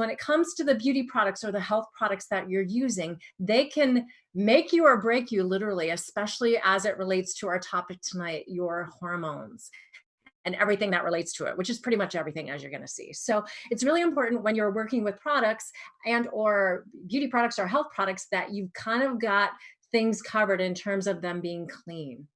When it comes to the beauty products or the health products that you're using, they can make you or break you literally, especially as it relates to our topic tonight, your hormones and everything that relates to it, which is pretty much everything as you're gonna see. So it's really important when you're working with products and or beauty products or health products that you've kind of got things covered in terms of them being clean.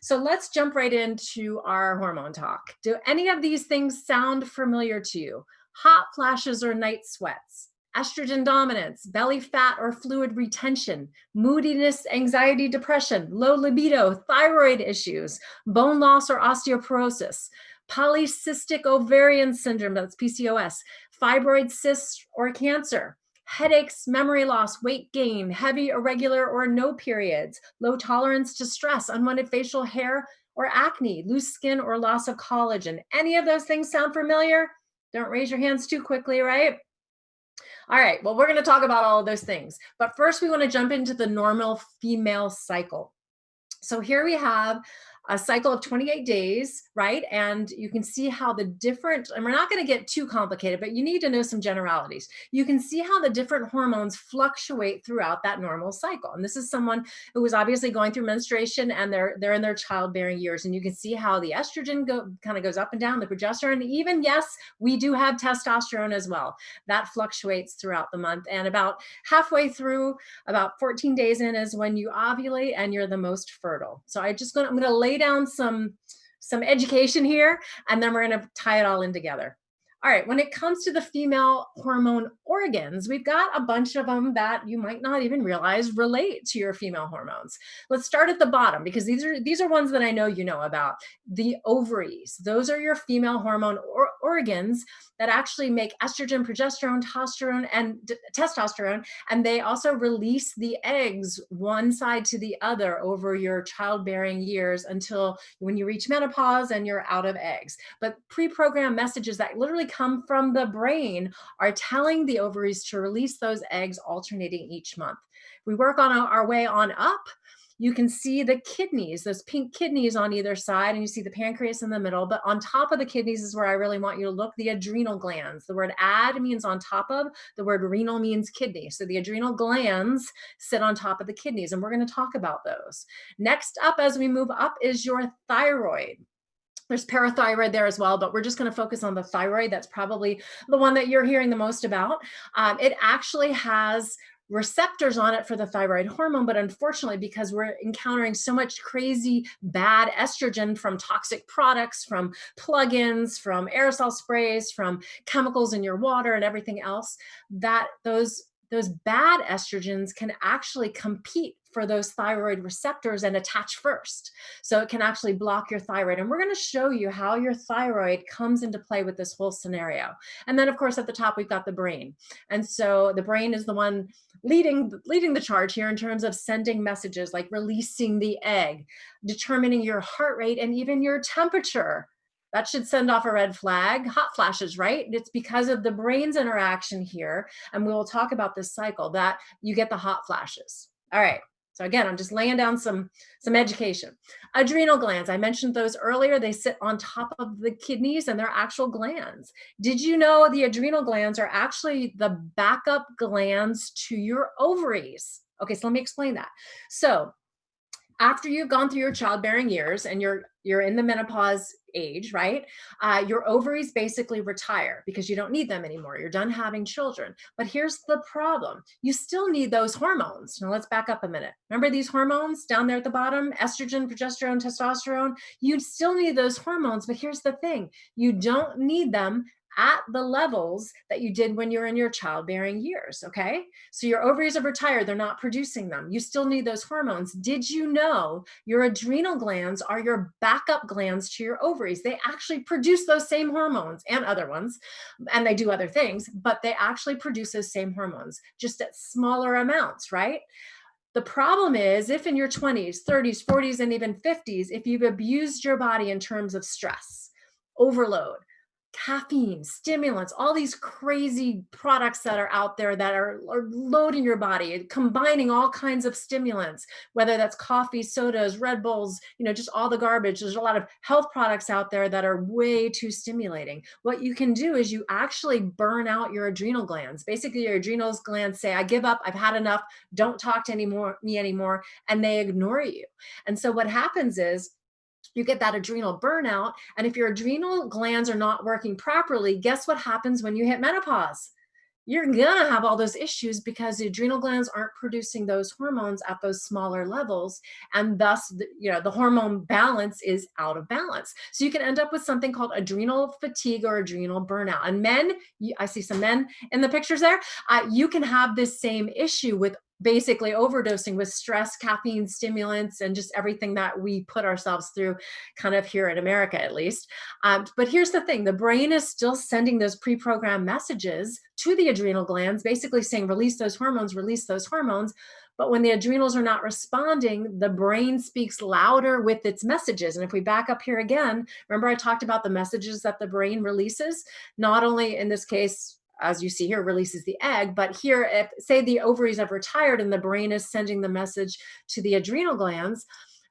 So let's jump right into our hormone talk. Do any of these things sound familiar to you? Hot flashes or night sweats, estrogen dominance, belly fat or fluid retention, moodiness, anxiety, depression, low libido, thyroid issues, bone loss or osteoporosis, polycystic ovarian syndrome, that's PCOS, fibroid cysts or cancer, headaches, memory loss, weight gain, heavy, irregular, or no periods, low tolerance to stress, unwanted facial hair or acne, loose skin or loss of collagen. Any of those things sound familiar? Don't raise your hands too quickly, right? All right, well, we're gonna talk about all of those things. But first we wanna jump into the normal female cycle. So here we have a cycle of 28 days, right? And you can see how the different, and we're not going to get too complicated, but you need to know some generalities. You can see how the different hormones fluctuate throughout that normal cycle. And this is someone who was obviously going through menstruation and they're they're in their childbearing years. And you can see how the estrogen go, kind of goes up and down, the progesterone, even yes, we do have testosterone as well. That fluctuates throughout the month. And about halfway through, about 14 days in is when you ovulate and you're the most fertile. So I just gonna I'm gonna lay lay down some, some education here, and then we're gonna tie it all in together. All right, when it comes to the female hormone organs, we've got a bunch of them that you might not even realize relate to your female hormones. Let's start at the bottom because these are these are ones that I know you know about. The ovaries, those are your female hormone or organs that actually make estrogen, progesterone, testosterone, and testosterone, and they also release the eggs one side to the other over your childbearing years until when you reach menopause and you're out of eggs. But pre-programmed messages that literally come from the brain are telling the ovaries to release those eggs alternating each month. We work on our way on up you can see the kidneys, those pink kidneys on either side, and you see the pancreas in the middle. But on top of the kidneys is where I really want you to look, the adrenal glands. The word ad means on top of, the word renal means kidney. So the adrenal glands sit on top of the kidneys, and we're gonna talk about those. Next up, as we move up, is your thyroid. There's parathyroid there as well, but we're just going to focus on the thyroid. That's probably the one that you're hearing the most about. Um, it actually has receptors on it for the thyroid hormone, but unfortunately, because we're encountering so much crazy bad estrogen from toxic products, from plugins, from aerosol sprays, from chemicals in your water and everything else, that those those bad estrogens can actually compete for those thyroid receptors and attach first. So it can actually block your thyroid. And we're gonna show you how your thyroid comes into play with this whole scenario. And then of course, at the top, we've got the brain. And so the brain is the one leading, leading the charge here in terms of sending messages like releasing the egg, determining your heart rate and even your temperature that should send off a red flag. Hot flashes, right? It's because of the brain's interaction here, and we will talk about this cycle, that you get the hot flashes. All right. So again, I'm just laying down some, some education. Adrenal glands, I mentioned those earlier. They sit on top of the kidneys and they're actual glands. Did you know the adrenal glands are actually the backup glands to your ovaries? Okay, so let me explain that. So after you've gone through your childbearing years and you're you're in the menopause age, right? Uh, your ovaries basically retire because you don't need them anymore. You're done having children. But here's the problem. You still need those hormones. Now let's back up a minute. Remember these hormones down there at the bottom, estrogen, progesterone, testosterone? You still need those hormones, but here's the thing. You don't need them at the levels that you did when you're in your childbearing years, okay? So your ovaries are retired, they're not producing them. You still need those hormones. Did you know your adrenal glands are your backup glands to your ovaries? They actually produce those same hormones and other ones, and they do other things, but they actually produce those same hormones, just at smaller amounts, right? The problem is if in your 20s, 30s, 40s, and even 50s, if you've abused your body in terms of stress, overload, caffeine, stimulants, all these crazy products that are out there that are, are, loading your body, combining all kinds of stimulants, whether that's coffee, sodas, Red Bulls, you know, just all the garbage. There's a lot of health products out there that are way too stimulating. What you can do is you actually burn out your adrenal glands. Basically, your adrenal glands say, I give up, I've had enough, don't talk to anymore, me anymore, and they ignore you. And so what happens is you get that adrenal burnout. And if your adrenal glands are not working properly, guess what happens when you hit menopause? You're gonna have all those issues because the adrenal glands aren't producing those hormones at those smaller levels. And thus, you know, the hormone balance is out of balance. So you can end up with something called adrenal fatigue or adrenal burnout. And men, I see some men in the pictures there, uh, you can have this same issue with basically overdosing with stress, caffeine, stimulants, and just everything that we put ourselves through kind of here in America, at least. Um, but here's the thing, the brain is still sending those pre-programmed messages to the adrenal glands, basically saying, release those hormones, release those hormones. But when the adrenals are not responding, the brain speaks louder with its messages. And if we back up here again, remember I talked about the messages that the brain releases, not only in this case, as you see here, releases the egg. But here, if say the ovaries have retired and the brain is sending the message to the adrenal glands,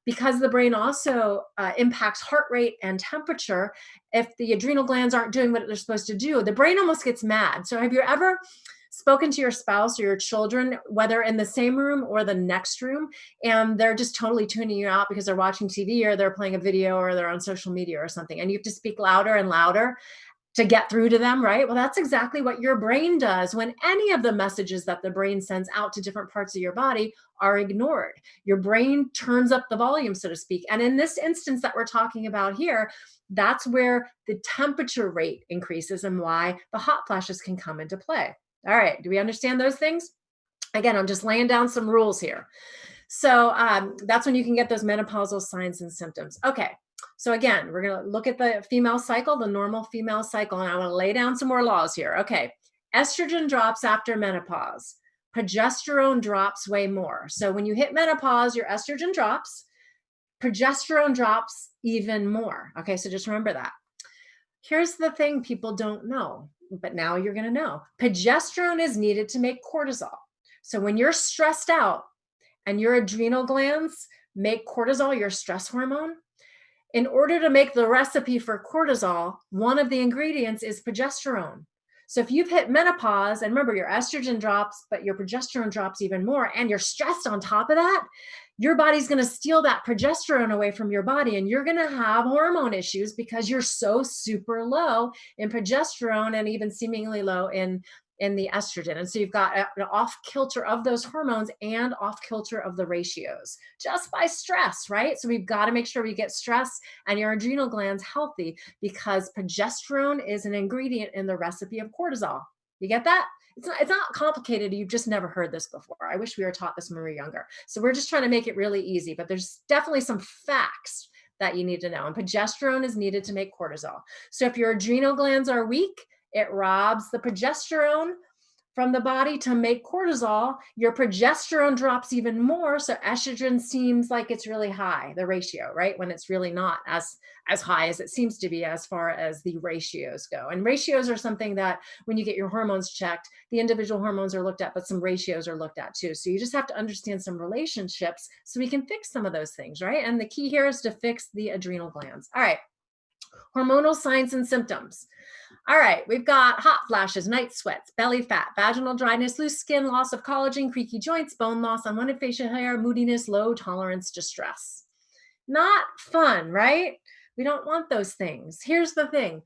because the brain also uh, impacts heart rate and temperature, if the adrenal glands aren't doing what they're supposed to do, the brain almost gets mad. So have you ever spoken to your spouse or your children, whether in the same room or the next room, and they're just totally tuning you out because they're watching TV or they're playing a video or they're on social media or something, and you have to speak louder and louder to get through to them, right? Well, that's exactly what your brain does when any of the messages that the brain sends out to different parts of your body are ignored. Your brain turns up the volume, so to speak. And in this instance that we're talking about here, that's where the temperature rate increases and why the hot flashes can come into play. All right, do we understand those things? Again, I'm just laying down some rules here. So um, that's when you can get those menopausal signs and symptoms. Okay, so again, we're going to look at the female cycle, the normal female cycle, and I want to lay down some more laws here. Okay, estrogen drops after menopause. Progesterone drops way more. So when you hit menopause, your estrogen drops. Progesterone drops even more. Okay, so just remember that. Here's the thing people don't know, but now you're going to know. Progesterone is needed to make cortisol. So when you're stressed out and your adrenal glands make cortisol, your stress hormone, in order to make the recipe for cortisol, one of the ingredients is progesterone. So if you've hit menopause and remember your estrogen drops, but your progesterone drops even more and you're stressed on top of that, your body's going to steal that progesterone away from your body and you're going to have hormone issues because you're so super low in progesterone and even seemingly low in in the estrogen. And so you've got an off kilter of those hormones and off kilter of the ratios just by stress, right? So we've got to make sure we get stress and your adrenal glands healthy because progesterone is an ingredient in the recipe of cortisol. You get that? It's not, it's not complicated. You've just never heard this before. I wish we were taught this when we were younger. So we're just trying to make it really easy, but there's definitely some facts that you need to know. And progesterone is needed to make cortisol. So if your adrenal glands are weak, it robs the progesterone from the body to make cortisol. Your progesterone drops even more. So estrogen seems like it's really high, the ratio, right? When it's really not as, as high as it seems to be as far as the ratios go. And ratios are something that when you get your hormones checked, the individual hormones are looked at, but some ratios are looked at too. So you just have to understand some relationships so we can fix some of those things, right? And the key here is to fix the adrenal glands. All right, hormonal signs and symptoms. All right, we've got hot flashes, night sweats, belly fat, vaginal dryness, loose skin, loss of collagen, creaky joints, bone loss, unwanted facial hair, moodiness, low tolerance distress. Not fun, right? We don't want those things. Here's the thing.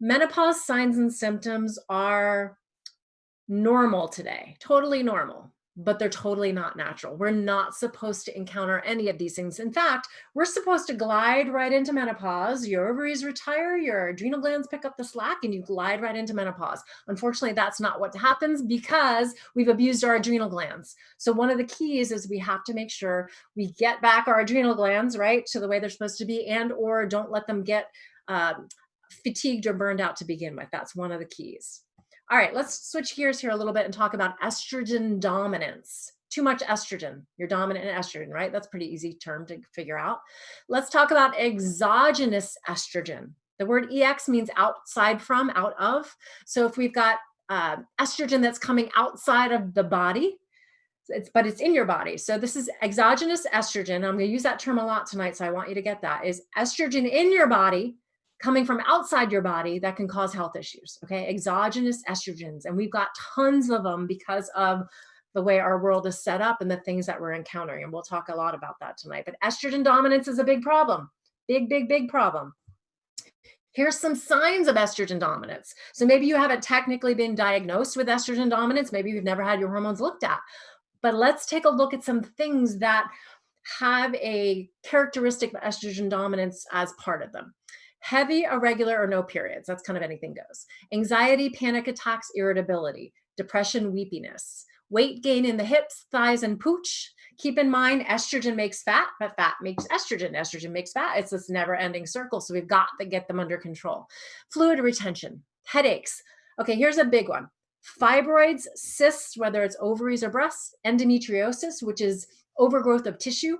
Menopause signs and symptoms are normal today, totally normal but they're totally not natural. We're not supposed to encounter any of these things. In fact, we're supposed to glide right into menopause. Your ovaries retire, your adrenal glands pick up the slack, and you glide right into menopause. Unfortunately, that's not what happens because we've abused our adrenal glands. So one of the keys is we have to make sure we get back our adrenal glands, right, to the way they're supposed to be and or don't let them get um, fatigued or burned out to begin with. That's one of the keys. All right, let's switch gears here a little bit and talk about estrogen dominance. Too much estrogen, you're dominant in estrogen, right? That's pretty easy term to figure out. Let's talk about exogenous estrogen. The word EX means outside from, out of. So if we've got uh, estrogen that's coming outside of the body, it's, but it's in your body. So this is exogenous estrogen. I'm going to use that term a lot tonight, so I want you to get that. Is estrogen in your body coming from outside your body that can cause health issues, okay? Exogenous estrogens, and we've got tons of them because of the way our world is set up and the things that we're encountering, and we'll talk a lot about that tonight. But estrogen dominance is a big problem, big, big, big problem. Here's some signs of estrogen dominance. So maybe you haven't technically been diagnosed with estrogen dominance. Maybe you've never had your hormones looked at. But let's take a look at some things that have a characteristic of estrogen dominance as part of them. Heavy, irregular, or no periods. That's kind of anything goes. Anxiety, panic attacks, irritability, depression, weepiness, weight gain in the hips, thighs, and pooch. Keep in mind, estrogen makes fat, but fat makes estrogen. Estrogen makes fat. It's this never ending circle. So we've got to get them under control. Fluid retention, headaches. Okay, here's a big one fibroids, cysts, whether it's ovaries or breasts, endometriosis, which is overgrowth of tissue,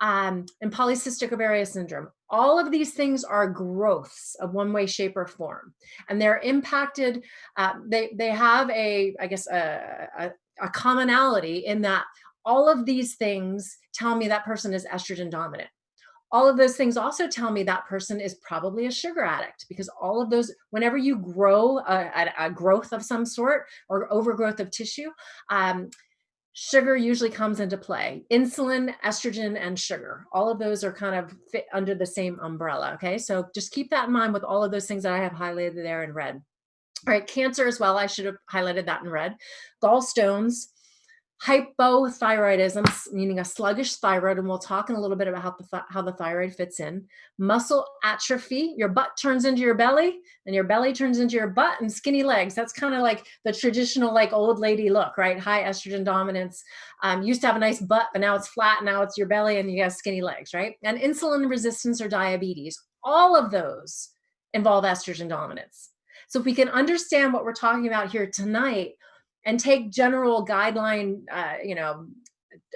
um, and polycystic ovarian syndrome. All of these things are growths of one way, shape, or form, and they're impacted. Uh, they they have a, I guess, a, a, a commonality in that all of these things tell me that person is estrogen dominant all of those things also tell me that person is probably a sugar addict because all of those, whenever you grow a, a, growth of some sort or overgrowth of tissue, um, sugar usually comes into play. Insulin, estrogen, and sugar. All of those are kind of fit under the same umbrella. Okay, so just keep that in mind with all of those things that I have highlighted there in red. All right, cancer as well. I should have highlighted that in red. Gallstones, hypothyroidism, meaning a sluggish thyroid, and we'll talk in a little bit about how the, th how the thyroid fits in. Muscle atrophy, your butt turns into your belly, and your belly turns into your butt, and skinny legs. That's kind of like the traditional like old lady look, right? High estrogen dominance. Um, used to have a nice butt, but now it's flat, now it's your belly, and you have skinny legs, right? And insulin resistance or diabetes. All of those involve estrogen dominance. So if we can understand what we're talking about here tonight, and take general guideline, uh, you know,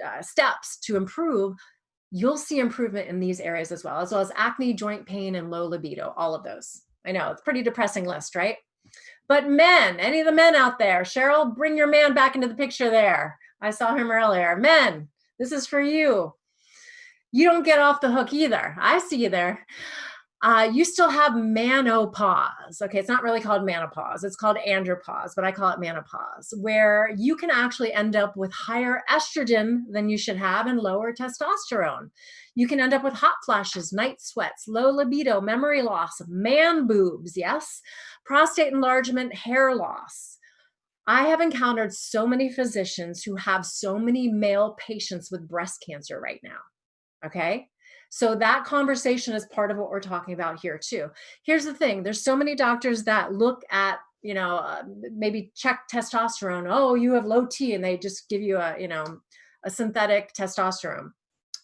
uh, steps to improve, you'll see improvement in these areas as well, as well as acne, joint pain, and low libido, all of those. I know it's pretty depressing list, right? But men, any of the men out there, Cheryl, bring your man back into the picture there. I saw him earlier. Men, this is for you. You don't get off the hook either. I see you there uh, you still have menopause. Okay, it's not really called menopause, it's called andropause, but I call it menopause, where you can actually end up with higher estrogen than you should have and lower testosterone. You can end up with hot flashes, night sweats, low libido, memory loss, man boobs, yes, prostate enlargement, hair loss. I have encountered so many physicians who have so many male patients with breast cancer right now. Okay. So that conversation is part of what we're talking about here too. Here's the thing, there's so many doctors that look at you know, uh, maybe check testosterone. Oh, you have low T and they just give you a, you know, a synthetic testosterone.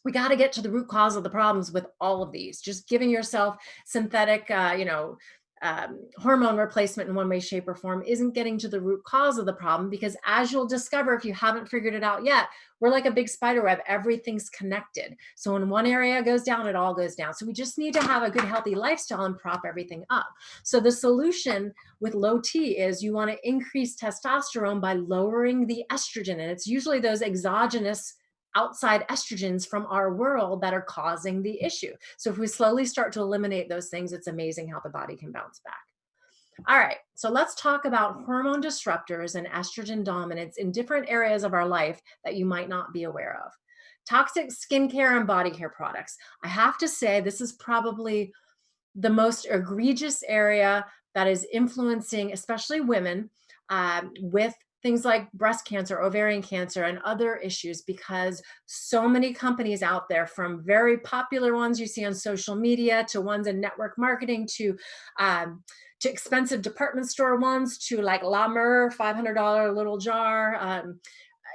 We got to get to the root cause of the problems with all of these. Just giving yourself synthetic, uh, you know, um, hormone replacement in one way, shape, or form isn't getting to the root cause of the problem because as you'll discover if you haven't figured it out yet, we're like a big spider web, everything's connected. So when one area goes down, it all goes down. So we just need to have a good, healthy lifestyle and prop everything up. So the solution with low T is you want to increase testosterone by lowering the estrogen. And it's usually those exogenous outside estrogens from our world that are causing the issue. So if we slowly start to eliminate those things, it's amazing how the body can bounce back. All right, so let's talk about hormone disruptors and estrogen dominance in different areas of our life that you might not be aware of. Toxic skincare and body care products. I have to say, this is probably the most egregious area that is influencing, especially women, um, with things like breast cancer, ovarian cancer, and other issues because so many companies out there, from very popular ones you see on social media to ones in network marketing to um, to expensive department store ones to like La Mer, $500 little jar. Um,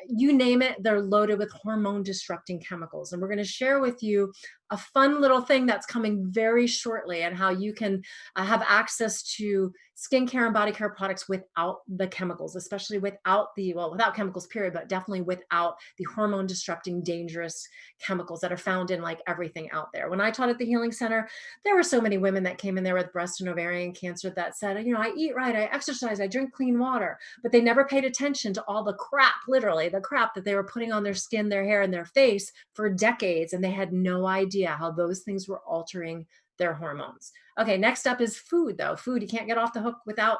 you name it, they're loaded with hormone disrupting chemicals. And we're going to share with you a fun little thing that's coming very shortly and how you can uh, have access to skincare and body care products without the chemicals, especially without the, well, without chemicals period, but definitely without the hormone disrupting dangerous chemicals that are found in like everything out there. When I taught at the Healing Center, there were so many women that came in there with breast and ovarian cancer that said, you know, I eat right, I exercise, I drink clean water, but they never paid attention to all the crap, literally the crap that they were putting on their skin, their hair, and their face for decades. And they had no idea how those things were altering their hormones. Okay, next up is food though. Food, you can't get off the hook without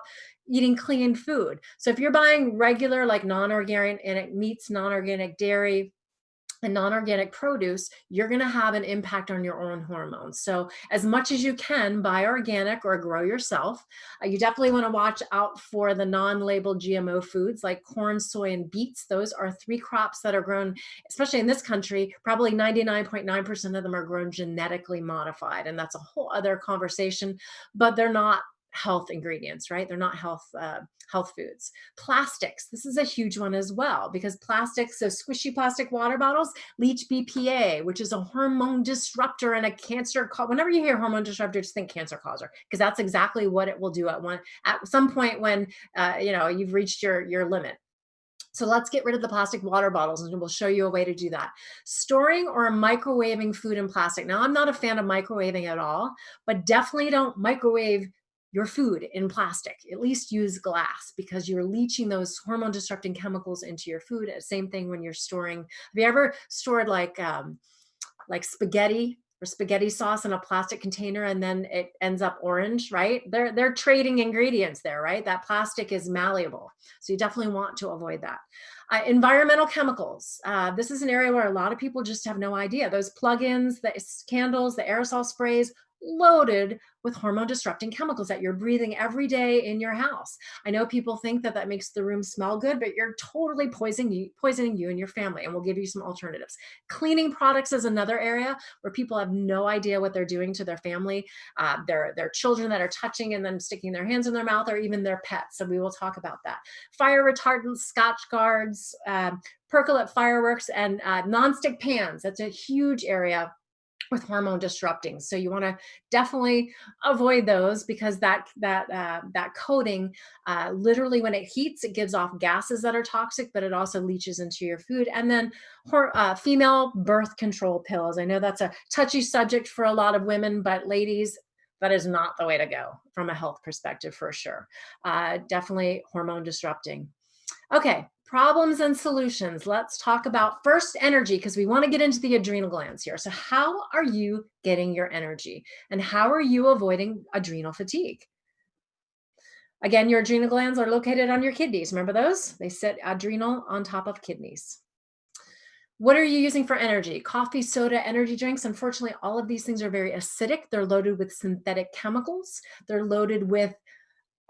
eating clean food. So if you're buying regular like non-organic meats, non-organic dairy, and non-organic produce, you're going to have an impact on your own hormones. So as much as you can buy organic or grow yourself, uh, you definitely want to watch out for the non-labeled GMO foods like corn, soy, and beets. Those are three crops that are grown, especially in this country, probably 99.9% of them are grown genetically modified. And that's a whole other conversation, but they're not health ingredients, right? They're not health uh, health foods. Plastics, this is a huge one as well because plastics, so squishy plastic water bottles leach BPA, which is a hormone disruptor and a cancer. Whenever you hear hormone disruptor, just think cancer causer because that's exactly what it will do at one at some point when uh, you know you've reached your your limit. So let's get rid of the plastic water bottles and we'll show you a way to do that. Storing or microwaving food in plastic. Now, I'm not a fan of microwaving at all, but definitely don't microwave your food in plastic. At least use glass because you're leaching those hormone disrupting chemicals into your food. Same thing when you're storing. Have you ever stored like um, like spaghetti or spaghetti sauce in a plastic container and then it ends up orange, right? They're they're trading ingredients there, right? That plastic is malleable, so you definitely want to avoid that. Uh, environmental chemicals. Uh, this is an area where a lot of people just have no idea. Those plugins, the candles, the aerosol sprays, loaded with hormone disrupting chemicals that you're breathing every day in your house. I know people think that that makes the room smell good, but you're totally poisoning you, poisoning you and your family, and we'll give you some alternatives. Cleaning products is another area where people have no idea what they're doing to their family, uh, their, their children that are touching and then sticking their hands in their mouth, or even their pets. So we will talk about that. Fire retardants, scotch guards, um, perchlorate fireworks, and uh, nonstick pans. That's a huge area with hormone disrupting. So you want to definitely avoid those because that that uh, that coating, uh, literally when it heats, it gives off gases that are toxic, but it also leaches into your food. And then uh, female birth control pills. I know that's a touchy subject for a lot of women, but ladies, that is not the way to go from a health perspective for sure. Uh, definitely hormone disrupting. Okay, problems and solutions. Let's talk about first energy because we want to get into the adrenal glands here. So how are you getting your energy and how are you avoiding adrenal fatigue? Again, your adrenal glands are located on your kidneys. Remember those? They sit adrenal on top of kidneys. What are you using for energy? Coffee, soda, energy drinks. Unfortunately, all of these things are very acidic. They're loaded with synthetic chemicals. They're loaded with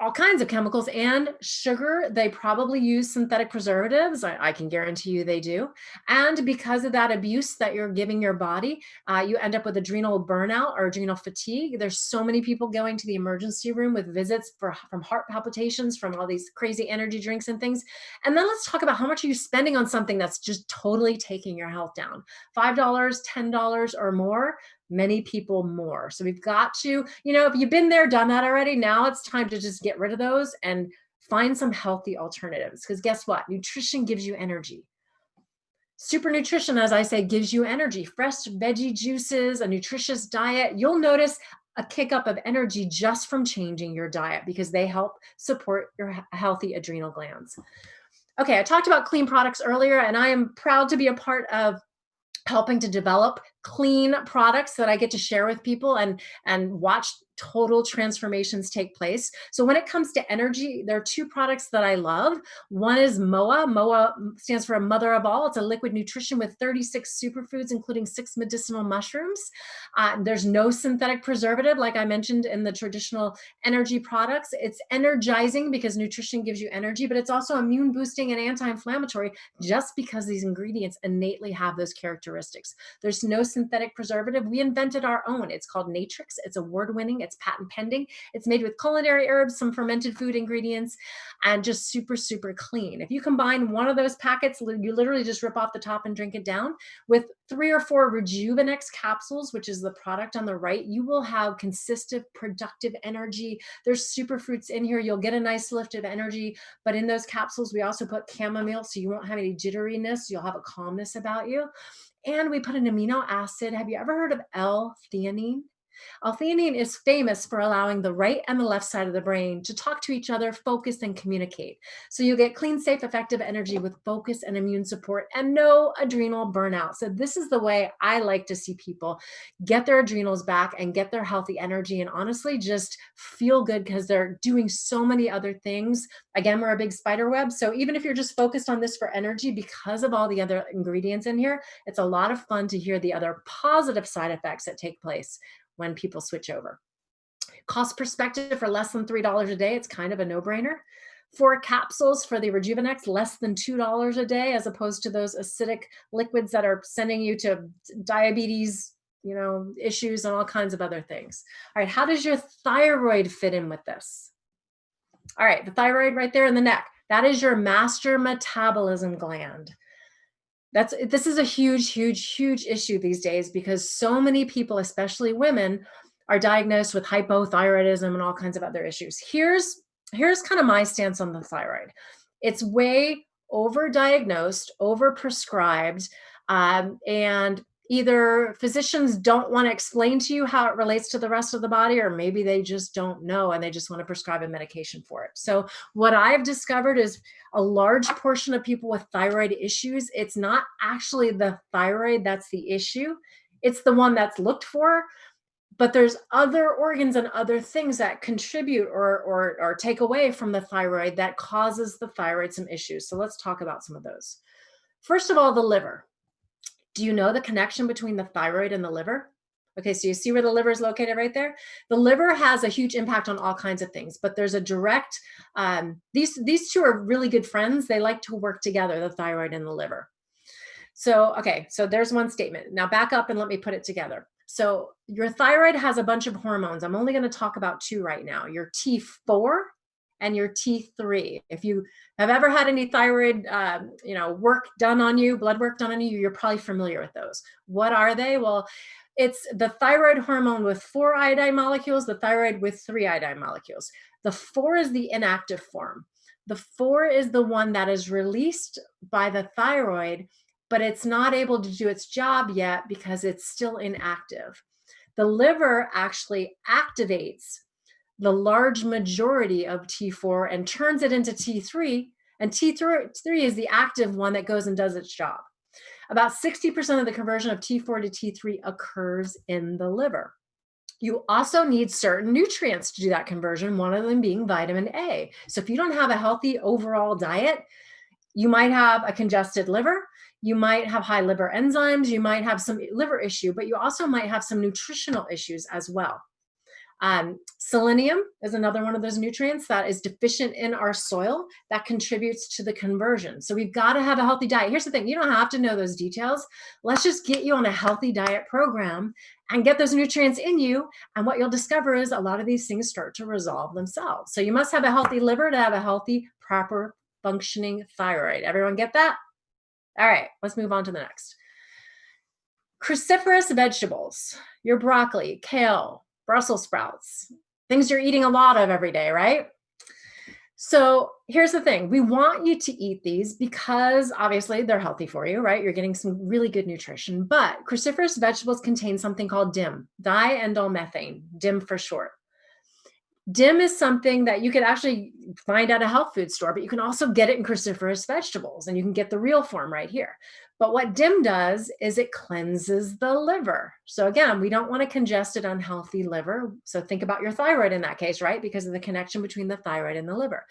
all kinds of chemicals and sugar. They probably use synthetic preservatives. I, I, can guarantee you they do. And because of that abuse that you're giving your body, uh, you end up with adrenal burnout or adrenal fatigue. There's so many people going to the emergency room with visits for from heart palpitations, from all these crazy energy drinks and things. And then let's talk about how much are you spending on something that's just totally taking your health down. $5, $10 or more many people more. So we've got to, you know, if you've been there, done that already, now it's time to just get rid of those and find some healthy alternatives. Because guess what? Nutrition gives you energy. Super nutrition, as I say, gives you energy. Fresh veggie juices, a nutritious diet. You'll notice a kick up of energy just from changing your diet because they help support your healthy adrenal glands. Okay, I talked about clean products earlier, and I am proud to be a part of helping to develop clean products that I get to share with people and, and watch total transformations take place. So when it comes to energy, there are two products that I love. One is MOA. MOA stands for a mother of all. It's a liquid nutrition with 36 superfoods, including six medicinal mushrooms. Uh, there's no synthetic preservative, like I mentioned in the traditional energy products. It's energizing because nutrition gives you energy, but it's also immune boosting and anti-inflammatory just because these ingredients innately have those characteristics. There's no synthetic preservative. We invented our own. It's called Natrix. It's award It's patent pending. It's made with culinary herbs, some fermented food ingredients, and just super, super clean. If you combine one of those packets, you literally just rip off the top and drink it down with three or four Rejuvenex capsules, which is the product on the right, you will have consistent, productive energy. There's super fruits in here. You'll get a nice lift of energy. But in those capsules, we also put chamomile, so you won't have any jitteriness. You'll have a calmness about you. And we put an amino acid. Have you ever heard of L-theanine? L-theanine is famous for allowing the right and the left side of the brain to talk to each other, focus, and communicate. So you get clean, safe, effective energy with focus and immune support and no adrenal burnout. So this is the way I like to see people get their adrenals back and get their healthy energy and honestly just feel good because they're doing so many other things. Again, we're a big spider web. So even if you're just focused on this for energy because of all the other ingredients in here, it's a lot of fun to hear the other positive side effects that take place when people switch over. Cost perspective for less than $3 a day, it's kind of a no-brainer. Four capsules for the Rejuvenex, less than $2 a day, as opposed to those acidic liquids that are sending you to diabetes, you know, issues and all kinds of other things. All right, how does your thyroid fit in with this? All right, the thyroid right there in the neck, that is your master metabolism gland. That's this is a huge, huge, huge issue these days because so many people, especially women, are diagnosed with hypothyroidism and all kinds of other issues. Here's here's kind of my stance on the thyroid. It's way overdiagnosed, overprescribed, um, and either physicians don't want to explain to you how it relates to the rest of the body, or maybe they just don't know and they just want to prescribe a medication for it. So what I've discovered is a large portion of people with thyroid issues, it's not actually the thyroid that's the issue. It's the one that's looked for, but there's other organs and other things that contribute or, or, or take away from the thyroid that causes the thyroid some issues. So let's talk about some of those. First of all, the liver. Do you know the connection between the thyroid and the liver? Okay, so you see where the liver is located right there? The liver has a huge impact on all kinds of things, but there's a direct, um, these, these two are really good friends. They like to work together, the thyroid and the liver. So, okay, so there's one statement. Now back up and let me put it together. So your thyroid has a bunch of hormones. I'm only gonna talk about two right now. Your T4 and your T3. If you have ever had any thyroid, um, you know, work done on you, blood work done on you, you're probably familiar with those. What are they? Well, it's the thyroid hormone with four iodine molecules, the thyroid with three iodine molecules. The four is the inactive form. The four is the one that is released by the thyroid, but it's not able to do its job yet because it's still inactive. The liver actually activates the large majority of T4 and turns it into T3. And T3 is the active one that goes and does its job. About 60% of the conversion of T4 to T3 occurs in the liver. You also need certain nutrients to do that conversion, one of them being vitamin A. So if you don't have a healthy overall diet, you might have a congested liver, you might have high liver enzymes, you might have some liver issue, but you also might have some nutritional issues as well. Um, selenium is another one of those nutrients that is deficient in our soil that contributes to the conversion. So we've got to have a healthy diet. Here's the thing, you don't have to know those details. Let's just get you on a healthy diet program and get those nutrients in you. And what you'll discover is a lot of these things start to resolve themselves. So you must have a healthy liver to have a healthy, proper functioning thyroid. Everyone get that? All right, let's move on to the next. Cruciferous vegetables, your broccoli, kale, Brussels sprouts, things you're eating a lot of every day, right? So here's the thing. We want you to eat these because obviously they're healthy for you, right? You're getting some really good nutrition, but cruciferous vegetables contain something called DIM, diindolylmethane, DIM for short. DIM is something that you could actually find at a health food store, but you can also get it in cruciferous vegetables and you can get the real form right here. But what DIM does is it cleanses the liver. So again, we don't want a congested, unhealthy liver. So think about your thyroid in that case, right? Because of the connection between the thyroid and the liver.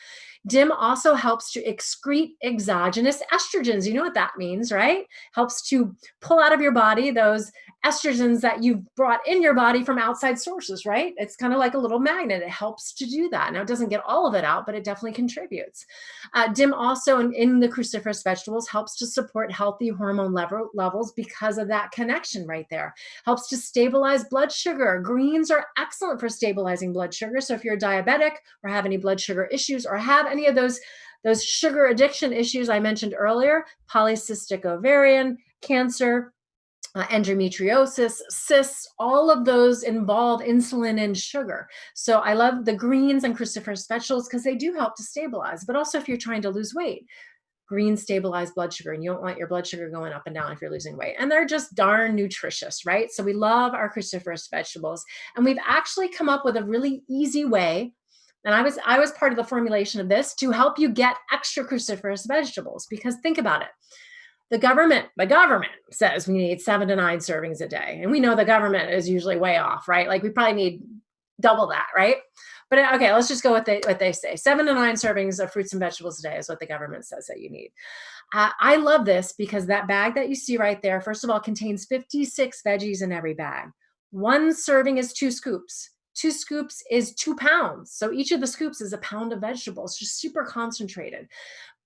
DIM also helps to excrete exogenous estrogens. You know what that means, right? Helps to pull out of your body those estrogens that you've brought in your body from outside sources, right? It's kind of like a little magnet. It helps to do that. Now, it doesn't get all of it out, but it definitely contributes. Uh, DIM also in, in the cruciferous vegetables helps to support healthy hormone level, levels because of that connection right there. Helps to stabilize blood sugar. Greens are excellent for stabilizing blood sugar. So if you're diabetic or have any blood sugar issues or have any of those those sugar addiction issues I mentioned earlier, polycystic ovarian cancer, uh, endometriosis, cysts, all of those involve insulin and sugar. So I love the greens and cruciferous vegetables because they do help to stabilize, but also if you're trying to lose weight, greens stabilize blood sugar and you don't want your blood sugar going up and down if you're losing weight. And they're just darn nutritious, right? So we love our cruciferous vegetables. And we've actually come up with a really easy way and I was I was part of the formulation of this to help you get extra cruciferous vegetables because think about it the government, the government says we need seven to nine servings a day. And we know the government is usually way off, right? Like we probably need double that, right? But uh, okay, let's just go with what they say. Seven to nine servings of fruits and vegetables a day is what the government says that you need. Uh, I love this because that bag that you see right there, first of all, contains 56 veggies in every bag. One serving is two scoops. Two scoops is two pounds. So each of the scoops is a pound of vegetables, just super concentrated.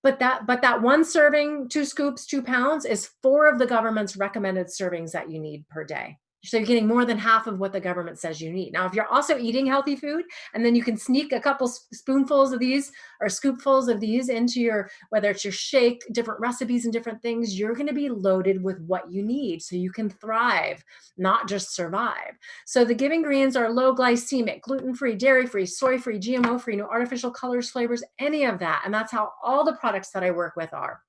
But that, but that one serving, two scoops, two pounds is four of the government's recommended servings that you need per day. So you're getting more than half of what the government says you need. Now, if you're also eating healthy food, and then you can sneak a couple spoonfuls of these or scoopfuls of these into your, whether it's your shake, different recipes and different things, you're gonna be loaded with what you need so you can thrive, not just survive. So the Giving Greens are low glycemic, gluten-free, dairy-free, soy-free, GMO-free, no artificial colors, flavors, any of that. And that's how all the products that I work with are.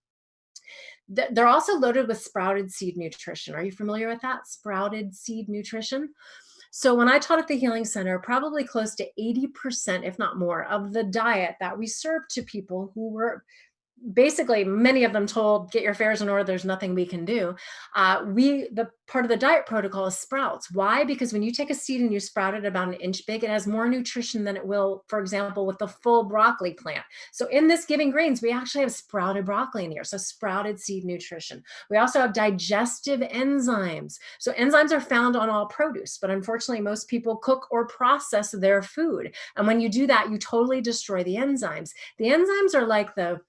They're also loaded with sprouted seed nutrition. Are you familiar with that? Sprouted seed nutrition. So when I taught at the Healing Center, probably close to 80%, if not more, of the diet that we served to people who were basically many of them told get your affairs in order there's nothing we can do. Uh, we the part of the diet protocol is sprouts. Why? Because when you take a seed and you sprout it about an inch big it has more nutrition than it will for example with the full broccoli plant. So in this giving greens we actually have sprouted broccoli in here so sprouted seed nutrition. We also have digestive enzymes. So enzymes are found on all produce but unfortunately most people cook or process their food. And when you do that you totally destroy the enzymes. The enzymes are like the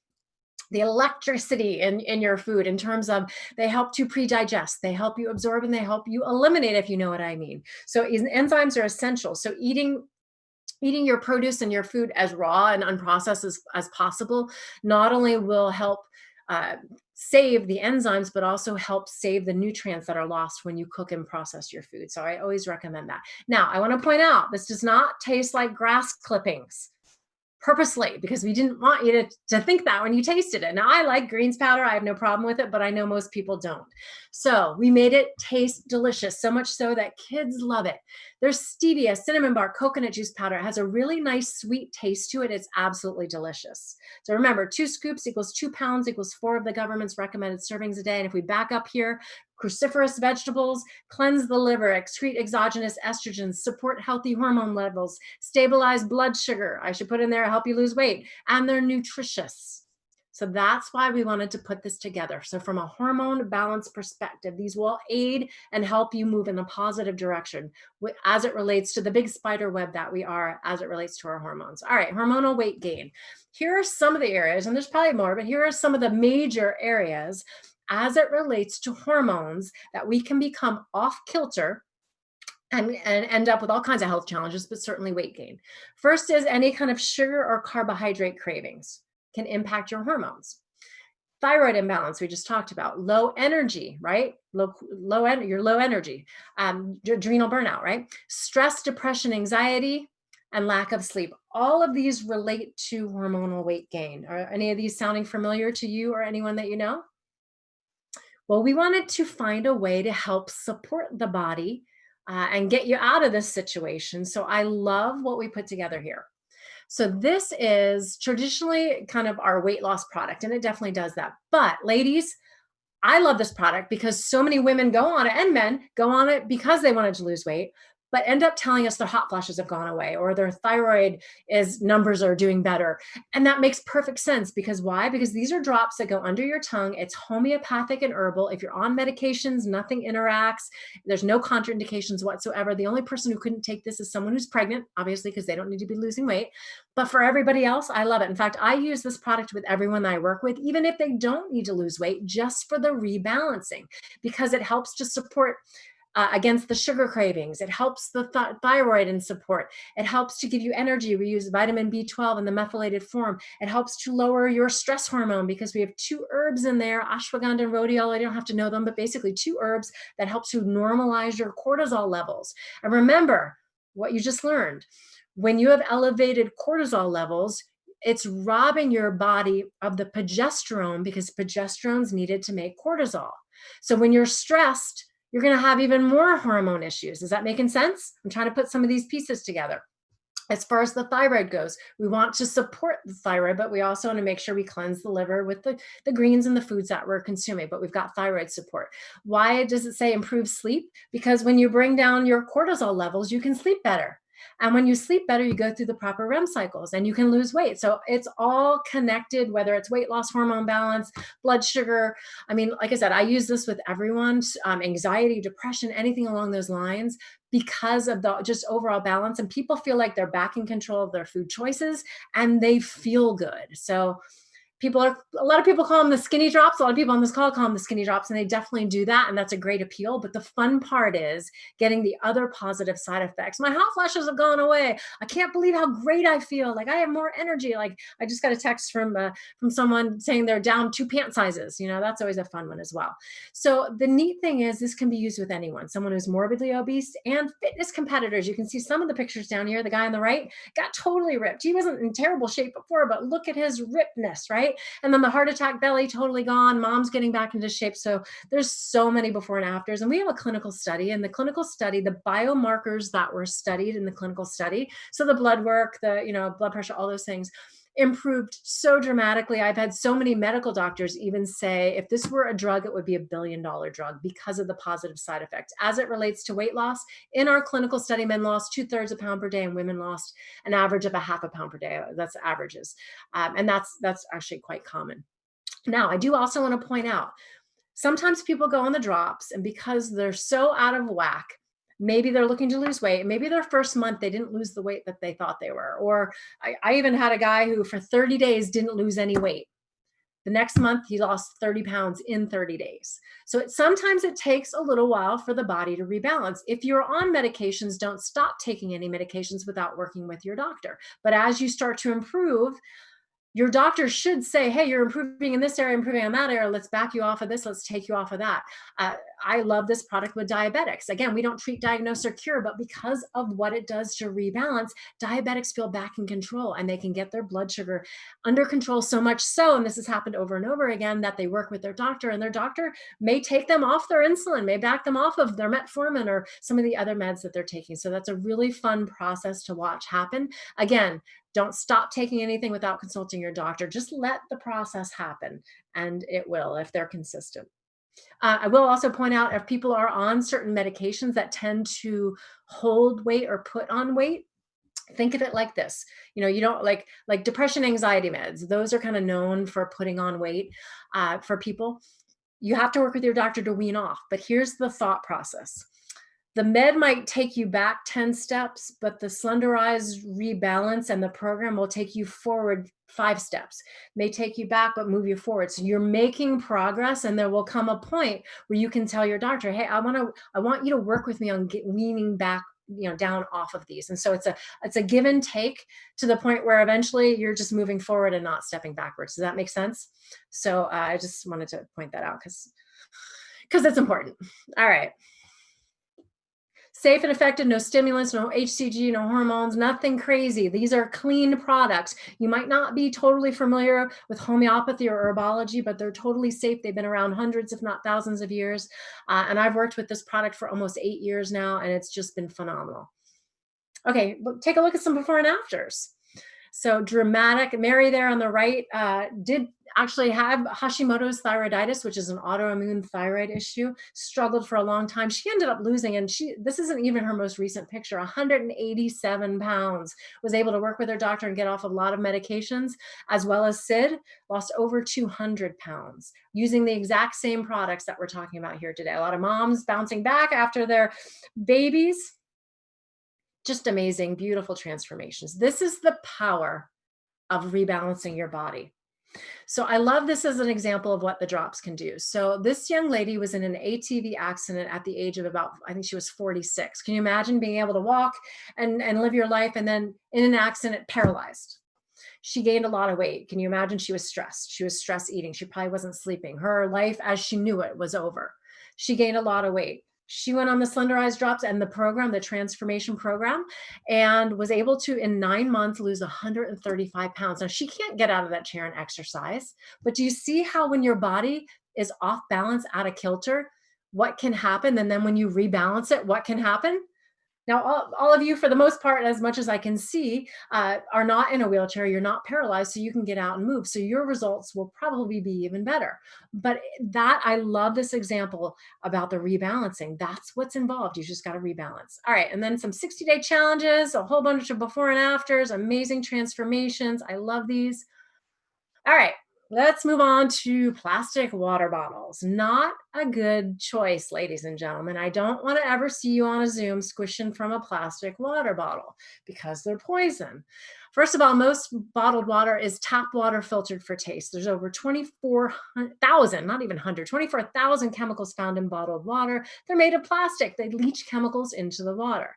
the electricity in, in your food in terms of they help to pre-digest, they help you absorb, and they help you eliminate, if you know what I mean. So enzymes are essential. So eating eating your produce and your food as raw and unprocessed as, as possible not only will help uh, save the enzymes, but also help save the nutrients that are lost when you cook and process your food. So I always recommend that. Now, I want to point out, this does not taste like grass clippings purposely because we didn't want you to, to think that when you tasted it. Now I like greens powder. I have no problem with it, but I know most people don't. So we made it taste delicious, so much so that kids love it. There's stevia, cinnamon bark, coconut juice powder. It has a really nice sweet taste to it. It's absolutely delicious. So remember, two scoops equals two pounds equals four of the government's recommended servings a day. And if we back up here, cruciferous vegetables, cleanse the liver, excrete exogenous estrogens, support healthy hormone levels, stabilize blood sugar. I should put in there, help you lose weight, and they're nutritious. So that's why we wanted to put this together. So from a hormone balance perspective, these will aid and help you move in a positive direction as it relates to the big spider web that we are as it relates to our hormones. All right, hormonal weight gain. Here are some of the areas, and there's probably more, but here are some of the major areas as it relates to hormones that we can become off kilter and, and end up with all kinds of health challenges, but certainly weight gain. First is any kind of sugar or carbohydrate cravings can impact your hormones. Thyroid imbalance, we just talked about. Low energy, right? Low, low, en you're low energy. Um, adrenal burnout, right? Stress, depression, anxiety, and lack of sleep. All of these relate to hormonal weight gain. Are any of these sounding familiar to you or anyone that you know? Well, we wanted to find a way to help support the body uh, and get you out of this situation. So I love what we put together here. So this is traditionally kind of our weight loss product, and it definitely does that. But ladies, I love this product because so many women go on it and men go on it because they wanted to lose weight. But end up telling us their hot flashes have gone away or their thyroid is numbers are doing better. And that makes perfect sense because why? Because these are drops that go under your tongue. It's homeopathic and herbal. If you're on medications, nothing interacts. There's no contraindications whatsoever. The only person who couldn't take this is someone who's pregnant, obviously, because they don't need to be losing weight. But for everybody else, I love it. In fact, I use this product with everyone I work with, even if they don't need to lose weight, just for the rebalancing, because it helps to support uh, against the sugar cravings. It helps the th thyroid and support. It helps to give you energy. We use vitamin B12 in the methylated form. It helps to lower your stress hormone because we have two herbs in there, ashwagandha and rhodiola. I don't have to know them, but basically two herbs that help to normalize your cortisol levels. And remember what you just learned when you have elevated cortisol levels, it's robbing your body of the progesterone because progesterone is needed to make cortisol. So when you're stressed, you're going to have even more hormone issues. Is that making sense? I'm trying to put some of these pieces together. As far as the thyroid goes, we want to support the thyroid, but we also want to make sure we cleanse the liver with the, the greens and the foods that we're consuming, but we've got thyroid support. Why does it say improve sleep? Because when you bring down your cortisol levels, you can sleep better. And when you sleep better, you go through the proper REM cycles and you can lose weight. So it's all connected, whether it's weight loss, hormone balance, blood sugar. I mean, like I said, I use this with everyone, um, anxiety, depression, anything along those lines because of the just overall balance. And people feel like they're back in control of their food choices and they feel good. So people are a lot of people call them the skinny drops a lot of people on this call call them the skinny drops and they definitely do that and that's a great appeal but the fun part is getting the other positive side effects. My hot flashes have gone away. I can't believe how great i feel. Like i have more energy. Like i just got a text from uh, from someone saying they're down two pant sizes you know that's always a fun one as well. So the neat thing is this can be used with anyone someone who's morbidly obese and fitness competitors. You can see some of the pictures down here. The guy on the right got totally ripped. He wasn't in terrible shape before but look at his rippedness right right? And then the heart attack belly totally gone, mom's getting back into shape. So there's so many before and afters. And we have a clinical study and the clinical study, the biomarkers that were studied in the clinical study. So the blood work, the, you know, blood pressure, all those things improved so dramatically. I've had so many medical doctors even say, if this were a drug, it would be a billion dollar drug because of the positive side effects. As it relates to weight loss, in our clinical study, men lost two thirds a pound per day and women lost an average of a half a pound per day. That's averages. Um, and that's, that's actually quite common. Now, I do also want to point out, sometimes people go on the drops and because they're so out of whack, maybe they're looking to lose weight maybe their first month they didn't lose the weight that they thought they were or I, I, even had a guy who for 30 days didn't lose any weight. The next month he lost 30 pounds in 30 days. So it, sometimes it takes a little while for the body to rebalance. If you're on medications don't stop taking any medications without working with your doctor. But as you start to improve your doctor should say, hey, you're improving in this area, improving in that area. Let's back you off of this. Let's take you off of that. Uh, I love this product with diabetics. Again, we don't treat, diagnose, or cure, but because of what it does to rebalance, diabetics feel back in control and they can get their blood sugar under control so much so, and this has happened over and over again, that they work with their doctor and their doctor may take them off their insulin, may back them off of their metformin or some of the other meds that they're taking. So that's a really fun process to watch happen. Again, don't stop taking anything without consulting your doctor. Just let the process happen and it will if they're consistent. Uh, I will also point out if people are on certain medications that tend to hold weight or put on weight, think of it like this you know you don't like like depression anxiety meds those are kind of known for putting on weight uh, for people you have to work with your doctor to wean off but here's the thought process the med might take you back 10 steps, but the Slenderize rebalance and the program will take you forward five steps, may take you back, but move you forward. So you're making progress and there will come a point where you can tell your doctor, hey, I want to, I want you to work with me on get, weaning back you know down off of these. And so it's a it's a give and take to the point where eventually you're just moving forward and not stepping backwards. Does that make sense? So uh, i just wanted to point that out because because it's important. All right Safe and effective, no stimulants, no HCG, no hormones, nothing crazy. These are clean products. You might not be totally familiar with homeopathy or herbology, but they're totally safe. They've been around hundreds, if not thousands of years. Uh, and I've worked with this product for almost eight years now, and it's just been phenomenal. Okay, take a look at some before and afters. So dramatic. Mary there on the right uh, did actually have Hashimoto's thyroiditis, which is an autoimmune thyroid issue, struggled for a long time. She ended up losing, and she this isn't even her most recent picture, 187 pounds, was able to work with her doctor and get off a lot of medications, as well as Sid, lost over 200 pounds using the exact same products that we're talking about here today. A lot of moms bouncing back after their babies. Just amazing, beautiful transformations. This is the power of rebalancing your body. So I love this as an example of what the drops can do. So this young lady was in an ATV accident at the age of about, I think she was 46. Can you imagine being able to walk and, and live your life and then in an accident paralyzed? She gained a lot of weight. Can you imagine she was stressed? She was stress eating. She probably wasn't sleeping. Her life as she knew it was over. She gained a lot of weight she went on the slenderize drops and the program the transformation program and was able to in nine months lose 135 pounds. Now she can't get out of that chair and exercise but do you see how when your body is off balance out of kilter what can happen? And then when you rebalance it what can happen now, all, all of you, for the most part, as much as I can see, uh, are not in a wheelchair. You're not paralyzed, so you can get out and move. So your results will probably be even better. But that, I love this example about the rebalancing. That's what's involved. You just got to rebalance. All right. And then some 60 day challenges, a whole bunch of before and afters, amazing transformations. I love these. All right. Let's move on to plastic water bottles. Not a good choice, ladies and gentlemen. I don't want to ever see you on a Zoom squishing from a plastic water bottle because they're poison. First of all, most bottled water is tap water filtered for taste. There's over 24,000, not even 100, 24,000 chemicals found in bottled water. They're made of plastic. They leach chemicals into the water.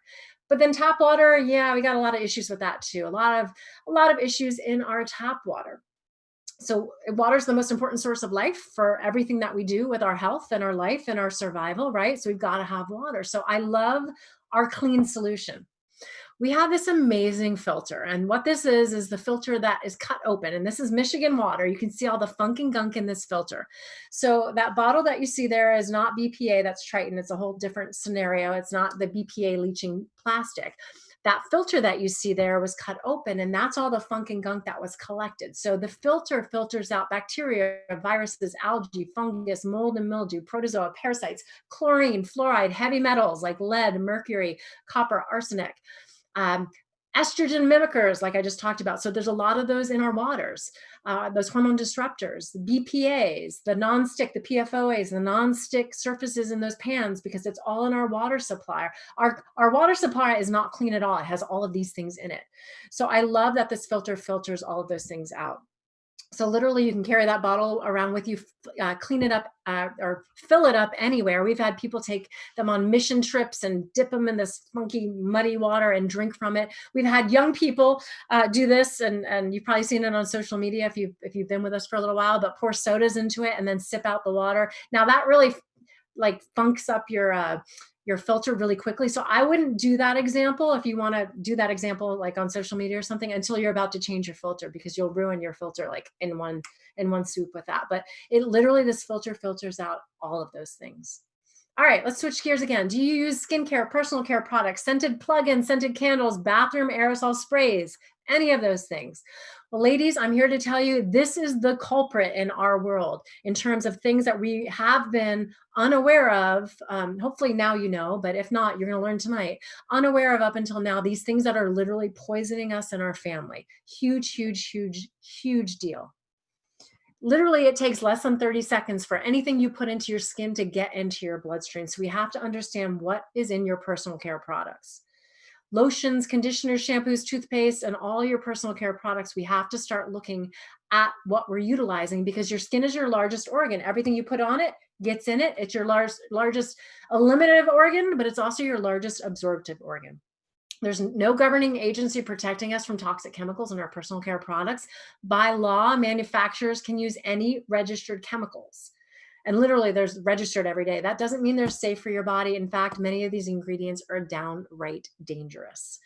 But then tap water, yeah, we got a lot of issues with that too. A lot of a lot of issues in our tap water so water is the most important source of life for everything that we do with our health and our life and our survival, right? So we've got to have water. So I love our clean solution. We have this amazing filter. And what this is, is the filter that is cut open. And this is Michigan water. You can see all the funk and gunk in this filter. So that bottle that you see there is not BPA, that's Tritan. It's a whole different scenario. It's not the BPA leaching plastic that filter that you see there was cut open and that's all the funk and gunk that was collected. So the filter filters out bacteria, viruses, algae, fungus, mold and mildew, protozoa, parasites, chlorine, fluoride, heavy metals like lead, mercury, copper, arsenic. Um, estrogen mimickers, like I just talked about. So there's a lot of those in our waters, uh, those hormone disruptors, the BPAs, the non-stick, the PFOAs, the non-stick surfaces in those pans, because it's all in our water supply. Our, our water supply is not clean at all. It has all of these things in it. So I love that this filter filters all of those things out. So literally you can carry that bottle around with you, uh, clean it up uh, or fill it up anywhere. We've had people take them on mission trips and dip them in this funky muddy water and drink from it. We've had young people uh, do this and, and you've probably seen it on social media if, you, if you've been with us for a little while, but pour sodas into it and then sip out the water. Now that really like funks up your uh, your filter really quickly. So I wouldn't do that example if you want to do that example like on social media or something until you're about to change your filter because you'll ruin your filter like in one in one swoop with that. But it literally this filter filters out all of those things. All right, let's switch gears again. Do you use skincare, personal care products, scented plug-ins, scented candles, bathroom aerosol sprays, any of those things? Well, ladies, I'm here to tell you this is the culprit in our world in terms of things that we have been unaware of. Um, hopefully now you know, but if not, you're going to learn tonight. Unaware of up until now, these things that are literally poisoning us and our family. Huge, huge, huge, huge deal. Literally, it takes less than 30 seconds for anything you put into your skin to get into your bloodstream. So we have to understand what is in your personal care products lotions, conditioners, shampoos, toothpaste, and all your personal care products, we have to start looking at what we're utilizing because your skin is your largest organ. Everything you put on it gets in it. It's your large, largest eliminative organ, but it's also your largest absorptive organ. There's no governing agency protecting us from toxic chemicals in our personal care products. By law, manufacturers can use any registered chemicals and literally there's registered every day. That doesn't mean they're safe for your body. In fact, many of these ingredients are downright dangerous.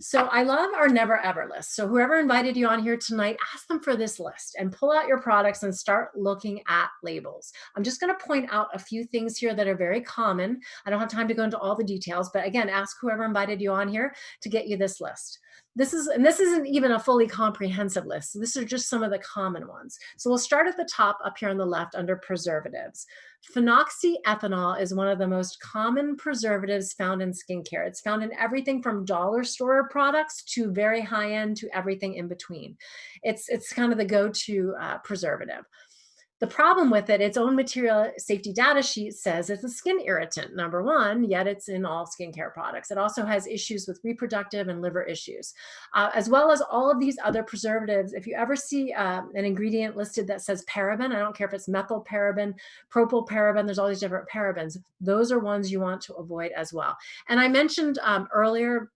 So I love our never ever list. So whoever invited you on here tonight, ask them for this list and pull out your products and start looking at labels. I'm just gonna point out a few things here that are very common. I don't have time to go into all the details, but again, ask whoever invited you on here to get you this list. This is, and this isn't even a fully comprehensive list. This are just some of the common ones. So we'll start at the top up here on the left under preservatives. Phenoxyethanol is one of the most common preservatives found in skincare. It's found in everything from dollar store products to very high end to everything in between. It's, it's kind of the go-to uh, preservative. The problem with it, its own material safety data sheet says it's a skin irritant, number one, yet it's in all skincare products. It also has issues with reproductive and liver issues, uh, as well as all of these other preservatives. If you ever see uh, an ingredient listed that says paraben, I don't care if it's methyl paraben, propyl paraben, there's all these different parabens. Those are ones you want to avoid as well. And I mentioned um, earlier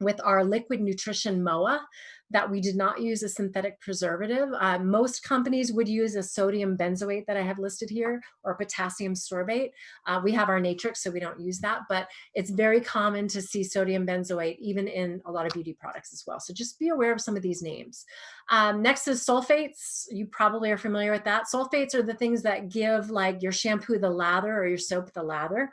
with our liquid nutrition MOA that we did not use a synthetic preservative. Uh, most companies would use a sodium benzoate that I have listed here or potassium sorbate. Uh, we have our Natrix, so we don't use that, but it's very common to see sodium benzoate even in a lot of beauty products as well. So just be aware of some of these names. Um, next is sulfates. You probably are familiar with that. Sulfates are the things that give like your shampoo the lather or your soap the lather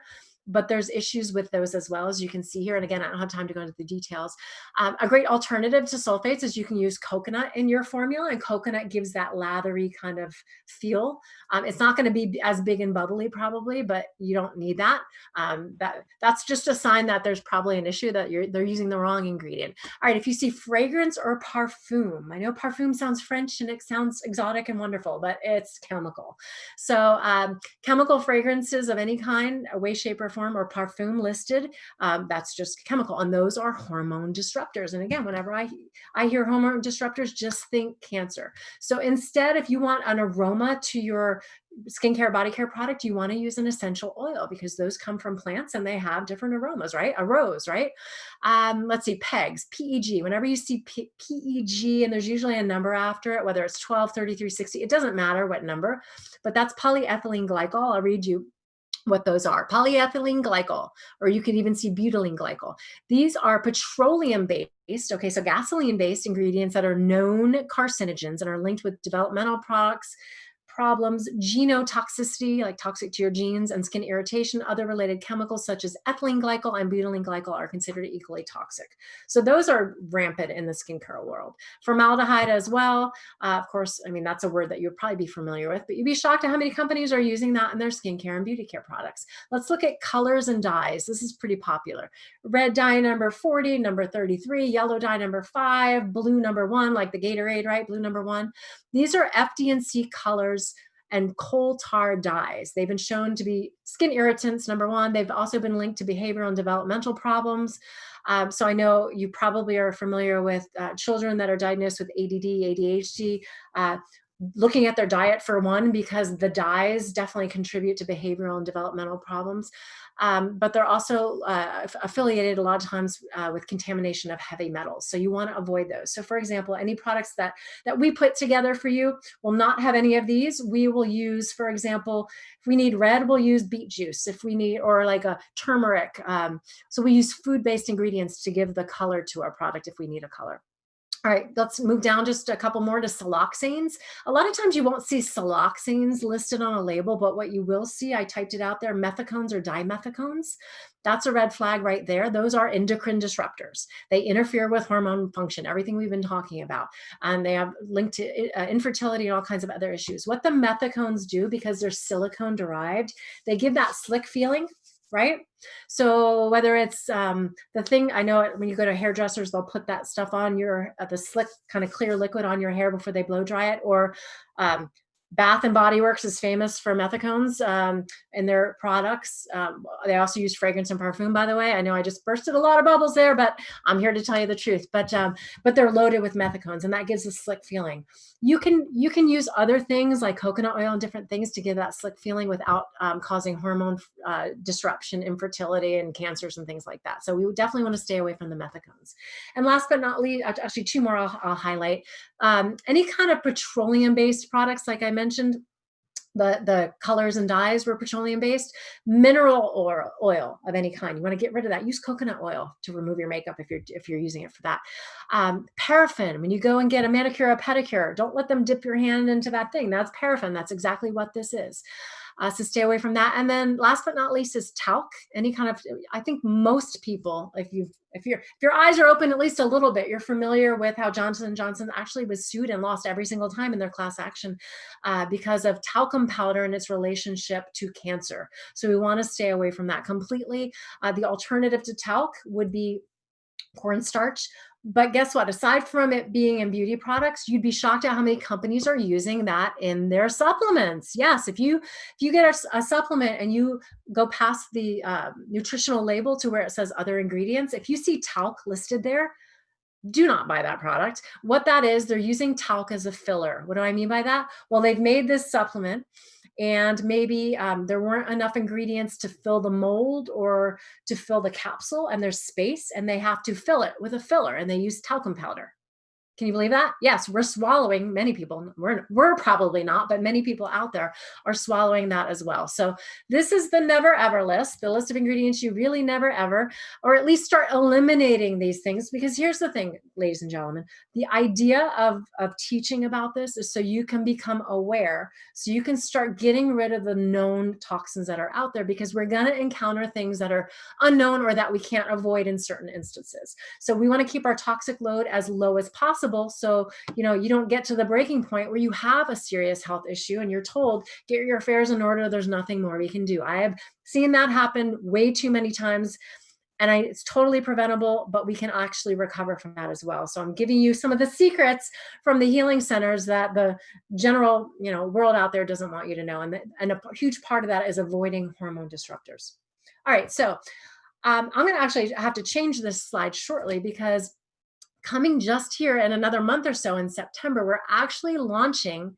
but there's issues with those as well, as you can see here. And again, I don't have time to go into the details. Um, a great alternative to sulfates is you can use coconut in your formula and coconut gives that lathery kind of feel. Um, it's not gonna be as big and bubbly probably, but you don't need that. Um, that that's just a sign that there's probably an issue that you're they're using the wrong ingredient. All right, if you see fragrance or parfum, I know parfum sounds French and it sounds exotic and wonderful, but it's chemical. So um, chemical fragrances of any kind, a way, shape, or form or parfum listed, um, that's just chemical. And those are hormone disruptors. And again, whenever I, I hear hormone disruptors, just think cancer. So instead, if you want an aroma to your skincare body care product, you want to use an essential oil because those come from plants and they have different aromas, right? A rose, right? Um, let's see, PEGs, PEG. Whenever you see PEG and there's usually a number after it, whether it's 12, 33, 60, it doesn't matter what number, but that's polyethylene glycol. I'll read you what those are. Polyethylene glycol, or you could even see butylene glycol. These are petroleum based, okay, so gasoline based ingredients that are known carcinogens and are linked with developmental products, problems, genotoxicity, like toxic to your genes, and skin irritation, other related chemicals such as ethylene glycol and butylene glycol are considered equally toxic. So those are rampant in the skincare world. Formaldehyde as well. Uh, of course, I mean, that's a word that you'd probably be familiar with, but you'd be shocked at how many companies are using that in their skincare and beauty care products. Let's look at colors and dyes. This is pretty popular. Red dye number 40, number 33, yellow dye number five, blue number one, like the Gatorade, right? Blue number one. These are FD&C colors and coal tar dyes. They've been shown to be skin irritants, number one. They've also been linked to behavioral and developmental problems. Um, so I know you probably are familiar with uh, children that are diagnosed with ADD, ADHD. Uh, looking at their diet for one, because the dyes definitely contribute to behavioral and developmental problems. Um, but they're also uh, affiliated a lot of times uh, with contamination of heavy metals. So you want to avoid those. So for example, any products that, that we put together for you will not have any of these. We will use, for example, if we need red, we'll use beet juice. If we need, or like a turmeric. Um, so we use food-based ingredients to give the color to our product if we need a color. All right, let's move down just a couple more to siloxanes. A lot of times you won't see siloxanes listed on a label, but what you will see, I typed it out there, methicones or dimethicones. That's a red flag right there. Those are endocrine disruptors. They interfere with hormone function, everything we've been talking about. And they have linked to uh, infertility and all kinds of other issues. What the methicones do, because they're silicone derived, they give that slick feeling right? So whether it's um, the thing, I know when you go to hairdressers, they'll put that stuff on your, uh, the slick kind of clear liquid on your hair before they blow dry it, or um, Bath and Body Works is famous for methicones um, in their products. Um, they also use fragrance and perfume, by the way. I know I just bursted a lot of bubbles there, but I'm here to tell you the truth. But um, but they're loaded with methicones, and that gives a slick feeling. You can you can use other things like coconut oil and different things to give that slick feeling without um, causing hormone uh, disruption, infertility, and cancers and things like that. So we definitely want to stay away from the methicones. And last but not least, actually two more I'll, I'll highlight. Um, any kind of petroleum-based products, like I mentioned, the, the colors and dyes were petroleum based, mineral oil, oil of any kind. You want to get rid of that. Use coconut oil to remove your makeup if you're, if you're using it for that. Um, paraffin, when you go and get a manicure or a pedicure, don't let them dip your hand into that thing. That's paraffin. That's exactly what this is. Uh, so stay away from that. And then last but not least is talc. Any kind of, I think most people, if you if your if your eyes are open at least a little bit, you're familiar with how Johnson & Johnson actually was sued and lost every single time in their class action uh, because of talcum powder and its relationship to cancer. So we want to stay away from that completely. Uh, the alternative to talc would be cornstarch. But guess what? Aside from it being in beauty products, you'd be shocked at how many companies are using that in their supplements. Yes, if you if you get a, a supplement and you go past the uh, nutritional label to where it says other ingredients, if you see talc listed there, do not buy that product. What that is, they're using talc as a filler. What do I mean by that? Well, they've made this supplement and maybe um, there weren't enough ingredients to fill the mold or to fill the capsule and there's space and they have to fill it with a filler and they use talcum powder. Can you believe that? Yes, we're swallowing, many people, we're, we're probably not, but many people out there are swallowing that as well. So this is the never ever list, the list of ingredients you really never ever, or at least start eliminating these things. Because here's the thing, ladies and gentlemen, the idea of, of teaching about this is so you can become aware, so you can start getting rid of the known toxins that are out there because we're gonna encounter things that are unknown or that we can't avoid in certain instances. So we wanna keep our toxic load as low as possible possible. So, you know, you don't get to the breaking point where you have a serious health issue and you're told, get your affairs in order. There's nothing more we can do. I have seen that happen way too many times and I, it's totally preventable, but we can actually recover from that as well. So I'm giving you some of the secrets from the healing centers that the general, you know, world out there doesn't want you to know. And, the, and a huge part of that is avoiding hormone disruptors. All right, so um, I'm gonna actually have to change this slide shortly because coming just here in another month or so in September, we're actually launching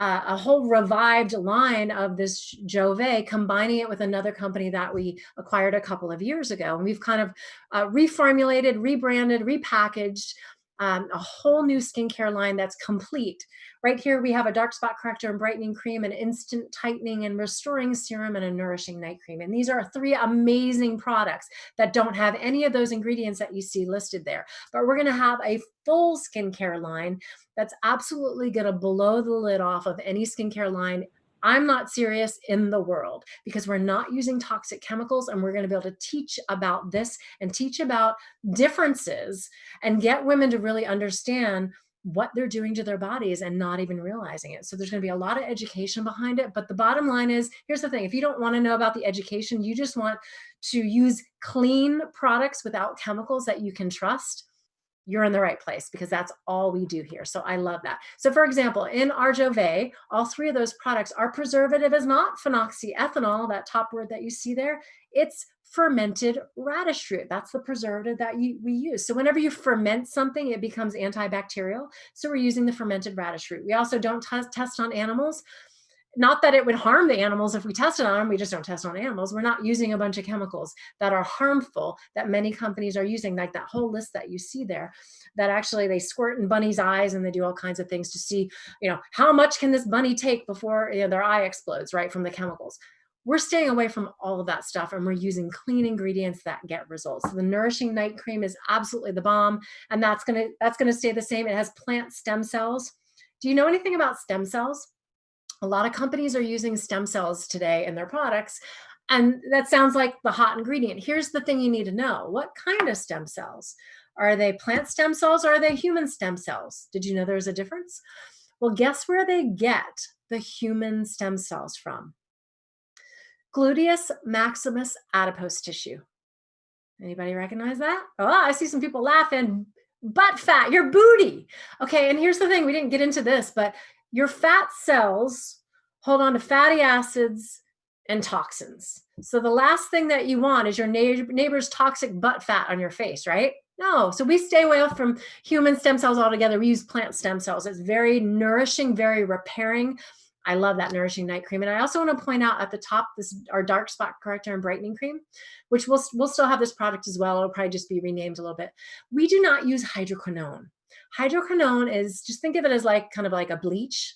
uh, a whole revived line of this Jove, combining it with another company that we acquired a couple of years ago. And we've kind of uh, reformulated, rebranded, repackaged um, a whole new skincare line that's complete. Right here, we have a dark spot corrector and brightening cream, an instant tightening and restoring serum, and a nourishing night cream. And these are three amazing products that don't have any of those ingredients that you see listed there. But we're gonna have a full skincare line that's absolutely gonna blow the lid off of any skincare line I'm not serious in the world because we're not using toxic chemicals and we're going to be able to teach about this and teach about differences and get women to really understand what they're doing to their bodies and not even realizing it. So there's going to be a lot of education behind it. But the bottom line is, here's the thing. If you don't want to know about the education, you just want to use clean products without chemicals that you can trust, you're in the right place because that's all we do here. So I love that. So for example, in Arjove, all three of those products, our preservative is not phenoxyethanol, that top word that you see there. It's fermented radish root. That's the preservative that you, we use. So whenever you ferment something, it becomes antibacterial. So we're using the fermented radish root. We also don't test on animals not that it would harm the animals if we tested on them, we just don't test on animals. We're not using a bunch of chemicals that are harmful that many companies are using, like that whole list that you see there, that actually they squirt in bunny's eyes and they do all kinds of things to see, you know, how much can this bunny take before you know, their eye explodes, right, from the chemicals. We're staying away from all of that stuff and we're using clean ingredients that get results. So the Nourishing Night Cream is absolutely the bomb and that's gonna, that's gonna stay the same. It has plant stem cells. Do you know anything about stem cells? A lot of companies are using stem cells today in their products. And that sounds like the hot ingredient. Here's the thing you need to know. What kind of stem cells? Are they plant stem cells or are they human stem cells? Did you know there's a difference? Well, guess where they get the human stem cells from? Gluteus maximus adipose tissue. Anybody recognize that? Oh, I see some people laughing. Butt fat, your booty. Okay, and here's the thing, we didn't get into this, but your fat cells hold on to fatty acids and toxins. So the last thing that you want is your neighbor's toxic butt fat on your face, right? No, so we stay away from human stem cells altogether. We use plant stem cells. It's very nourishing, very repairing. I love that nourishing night cream. And I also want to point out at the top, this our dark spot corrector and brightening cream, which we'll, we'll still have this product as well. It'll probably just be renamed a little bit. We do not use hydroquinone. Hydroquinone is, just think of it as like kind of like a bleach.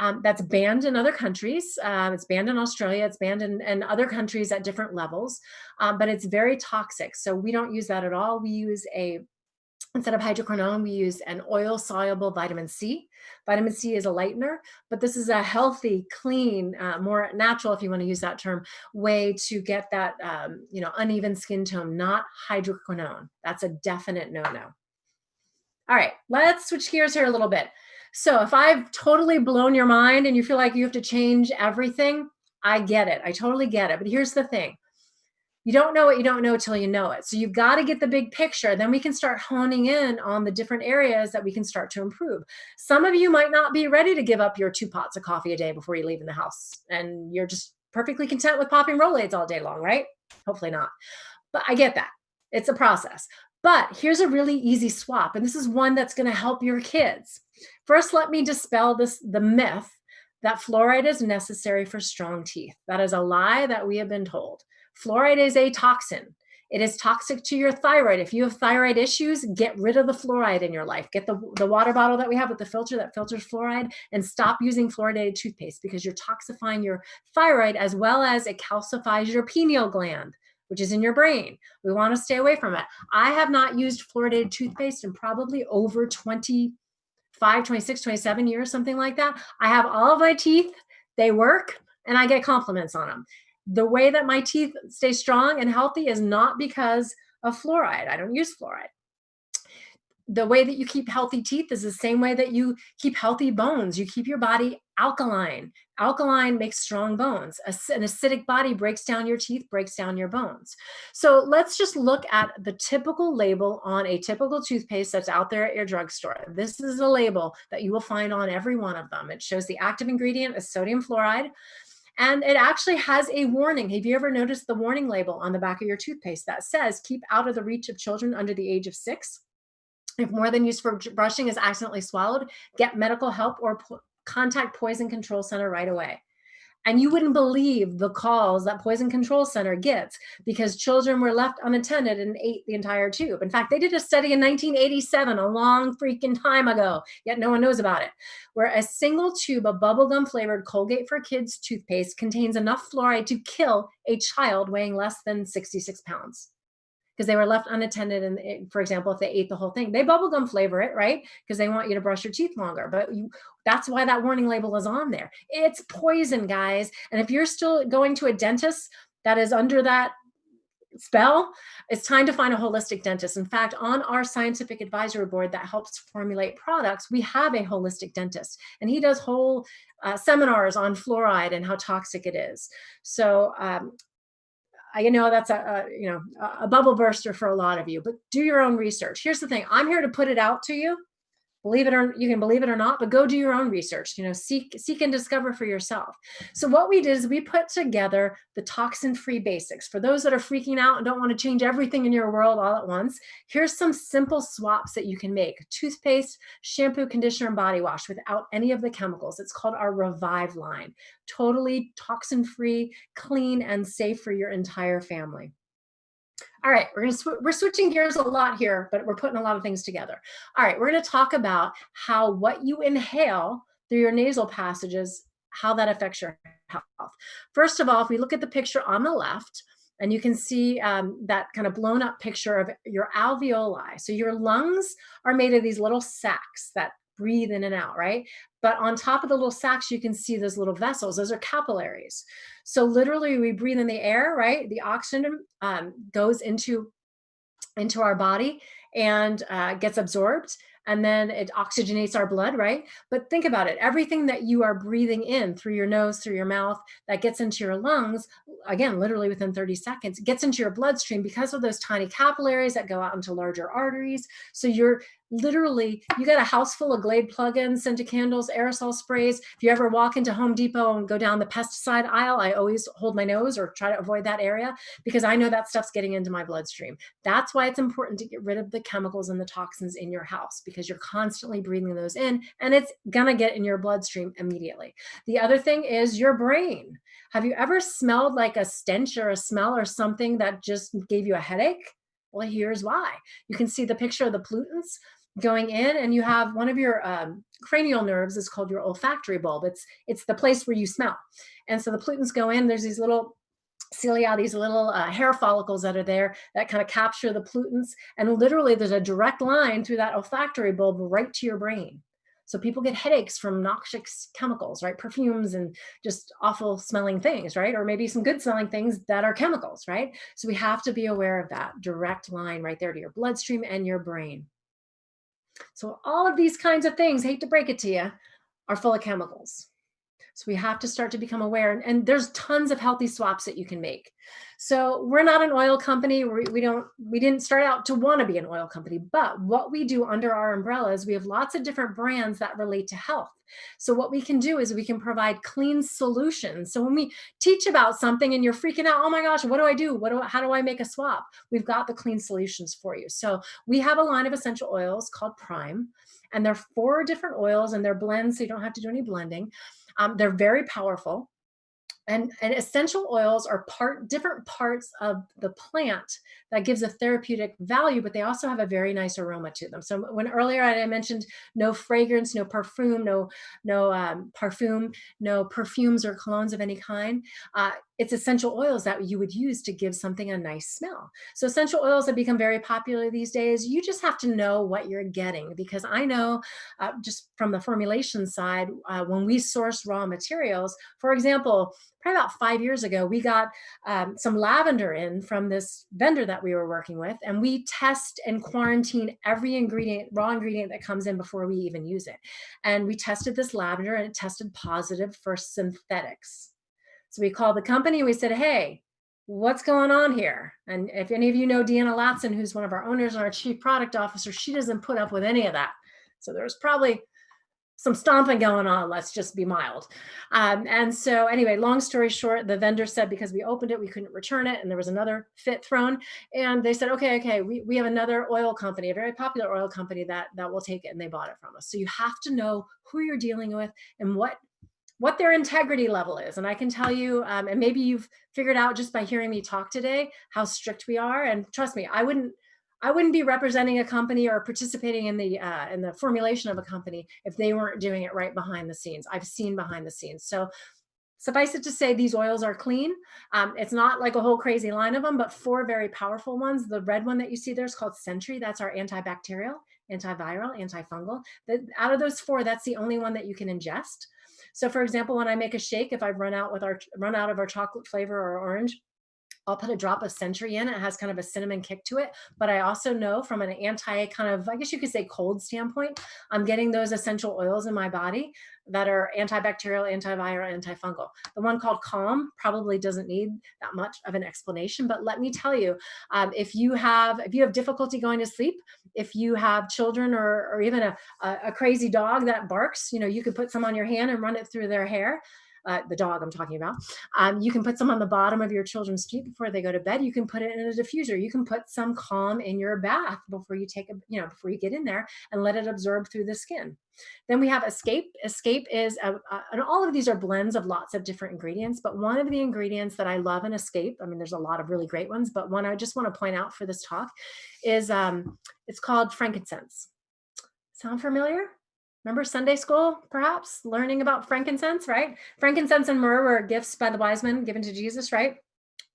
Um, that's banned in other countries. Um, it's banned in Australia. It's banned in, in other countries at different levels, um, but it's very toxic. So we don't use that at all. We use a Instead of hydroquinone, we use an oil-soluble vitamin C. Vitamin C is a lightener, but this is a healthy, clean, uh, more natural, if you want to use that term, way to get that, um, you know, uneven skin tone, not hydroquinone. That's a definite no-no. All right, let's switch gears here a little bit. So if I've totally blown your mind and you feel like you have to change everything, I get it. I totally get it. But here's the thing you don't know what you don't know till you know it. So you've got to get the big picture. Then we can start honing in on the different areas that we can start to improve. Some of you might not be ready to give up your two pots of coffee a day before you leave in the house. And you're just perfectly content with popping Rolaids all day long, right? Hopefully not. But I get that. It's a process. But here's a really easy swap. And this is one that's going to help your kids. First, let me dispel this the myth that fluoride is necessary for strong teeth. That is a lie that we have been told. Fluoride is a toxin. It is toxic to your thyroid. If you have thyroid issues, get rid of the fluoride in your life. Get the, the water bottle that we have with the filter that filters fluoride and stop using fluoridated toothpaste because you're toxifying your thyroid as well as it calcifies your pineal gland, which is in your brain. We want to stay away from it. I have not used fluoridated toothpaste in probably over 25, 26, 27 years, something like that. I have all of my teeth, they work, and I get compliments on them the way that my teeth stay strong and healthy is not because of fluoride. I don't use fluoride. The way that you keep healthy teeth is the same way that you keep healthy bones. You keep your body alkaline. Alkaline makes strong bones. An acidic body breaks down your teeth, breaks down your bones. So let's just look at the typical label on a typical toothpaste that's out there at your drugstore. This is a label that you will find on every one of them. It shows the active ingredient is sodium fluoride. And it actually has a warning. Have you ever noticed the warning label on the back of your toothpaste that says, keep out of the reach of children under the age of six? If more than used for brushing is accidentally swallowed, get medical help or contact Poison Control Center right away. And you wouldn't believe the calls that Poison Control Center gets because children were left unattended and ate the entire tube. In fact, they did a study in 1987, a long freaking time ago, yet no one knows about it, where a single tube of bubblegum flavored Colgate for Kids toothpaste contains enough fluoride to kill a child weighing less than 66 pounds because they were left unattended. And it, for example, if they ate the whole thing, they bubblegum flavor it, right? Because they want you to brush your teeth longer. But you, that's why that warning label is on there. It's poison, guys. And if you're still going to a dentist that is under that spell, it's time to find a holistic dentist. In fact, on our scientific advisory board that helps formulate products, we have a holistic dentist and he does whole uh, seminars on fluoride and how toxic it is. So um, I know that's a, a, you know a bubble burster for a lot of you, but do your own research. Here's the thing: I'm here to put it out to you believe it or you can believe it or not but go do your own research you know seek seek and discover for yourself. So what we did is we put together the toxin free basics. For those that are freaking out and don't want to change everything in your world all at once here's some simple swaps that you can make. Toothpaste shampoo conditioner and body wash without any of the chemicals. It's called our revive line. Totally toxin free clean and safe for your entire family all right, we're gonna sw we're switching gears a lot here, but we're putting a lot of things together. All right, we're gonna talk about how what you inhale through your nasal passages, how that affects your health. First of all, if we look at the picture on the left, and you can see um, that kind of blown up picture of your alveoli. So your lungs are made of these little sacs that breathe in and out, right? But on top of the little sacs, you can see those little vessels. Those are capillaries. So literally we breathe in the air, right? The oxygen um, goes into, into our body and uh, gets absorbed and then it oxygenates our blood, right? But think about it. Everything that you are breathing in through your nose, through your mouth, that gets into your lungs, again, literally within 30 seconds, gets into your bloodstream because of those tiny capillaries that go out into larger arteries. So you're literally you got a house full of glade plugins scented candles aerosol sprays. If you ever walk into home depot and go down the pesticide aisle i always hold my nose or try to avoid that area because i know that stuff's getting into my bloodstream. That's why it's important to get rid of the chemicals and the toxins in your house because you're constantly breathing those in and it's gonna get in your bloodstream immediately. The other thing is your brain. Have you ever smelled like a stench or a smell or something that just gave you a headache? Well, here's why. You can see the picture of the pollutants going in and you have one of your um, cranial nerves is called your olfactory bulb. It's, it's the place where you smell. And so the pollutants go in, there's these little cilia, these little uh, hair follicles that are there that kind of capture the pollutants. And literally there's a direct line through that olfactory bulb right to your brain. So people get headaches from noxious chemicals, right? Perfumes and just awful smelling things, right? Or maybe some good smelling things that are chemicals, right? So we have to be aware of that direct line right there to your bloodstream and your brain. So all of these kinds of things, hate to break it to you, are full of chemicals. So we have to start to become aware and, and, there's tons of healthy swaps that you can make. So we're not an oil company. We, we don't, we didn't start out to want to be an oil company, but what we do under our umbrella is we have lots of different brands that relate to health. So what we can do is we can provide clean solutions. So when we teach about something and you're freaking out, oh my gosh, what do I do? What do how do I make a swap? We've got the clean solutions for you. So we have a line of essential oils called Prime and they're four different oils and they're blends so you don't have to do any blending. Um, they're very powerful. And, and, essential oils are part different parts of the plant that gives a therapeutic value, but they also have a very nice aroma to them. So when earlier I mentioned no fragrance, no perfume, no no um, perfume, no perfumes or colognes of any kind, uh, it's essential oils that you would use to give something a nice smell. So essential oils have become very popular these days. You just have to know what you're getting because I know uh, just from the formulation side, uh, when we source raw materials, for example, probably about five years ago, we got um, some lavender in from this vendor that we were working with, and we test and quarantine every ingredient, raw ingredient that comes in before we even use it. And we tested this lavender and it tested positive for synthetics. So we called the company, we said, hey, what's going on here? And if any of you know Deanna Latson, who's one of our owners and our chief product officer, she doesn't put up with any of that. So there was probably some stomping going on, let's just be mild. Um, and so anyway, long story short, the vendor said because we opened it, we couldn't return it and there was another fit thrown. And they said, okay, okay, we, we have another oil company, a very popular oil company that, that will take it and they bought it from us. So you have to know who you're dealing with and what what their integrity level is. And I can tell you, um, and maybe you've figured out just by hearing me talk today, how strict we are. And trust me, I wouldn't, I wouldn't be representing a company or participating in the uh, in the formulation of a company if they weren't doing it right behind the scenes. I've seen behind the scenes. So suffice it to say, these oils are clean. Um, it's not like a whole crazy line of them, but four very powerful ones. The red one that you see there is called Sentry. That's our antibacterial, antiviral, antifungal. The, out of those four, that's the only one that you can ingest. So for example, when I make a shake, if I've run out with our run out of our chocolate flavor or orange, I'll put a drop of Sentry in. It has kind of a cinnamon kick to it. But I also know from an anti kind of, I guess you could say cold standpoint, I'm getting those essential oils in my body that are antibacterial, antiviral, antifungal. The one called Calm probably doesn't need that much of an explanation, but let me tell you, um, if you have if you have difficulty going to sleep, if you have children or, or even a, a, a crazy dog that barks, you know, you could put some on your hand and run it through their hair uh, the dog I'm talking about. Um, you can put some on the bottom of your children's feet before they go to bed. You can put it in a diffuser. You can put some calm in your bath before you take a, you know, before you get in there and let it absorb through the skin. Then we have Escape. Escape is, a, a, and all of these are blends of lots of different ingredients, but one of the ingredients that I love in Escape, I mean, there's a lot of really great ones, but one I just want to point out for this talk is, um, it's called frankincense. Sound familiar? Remember Sunday school, perhaps, learning about frankincense, right? Frankincense and myrrh were gifts by the wise men given to Jesus, right?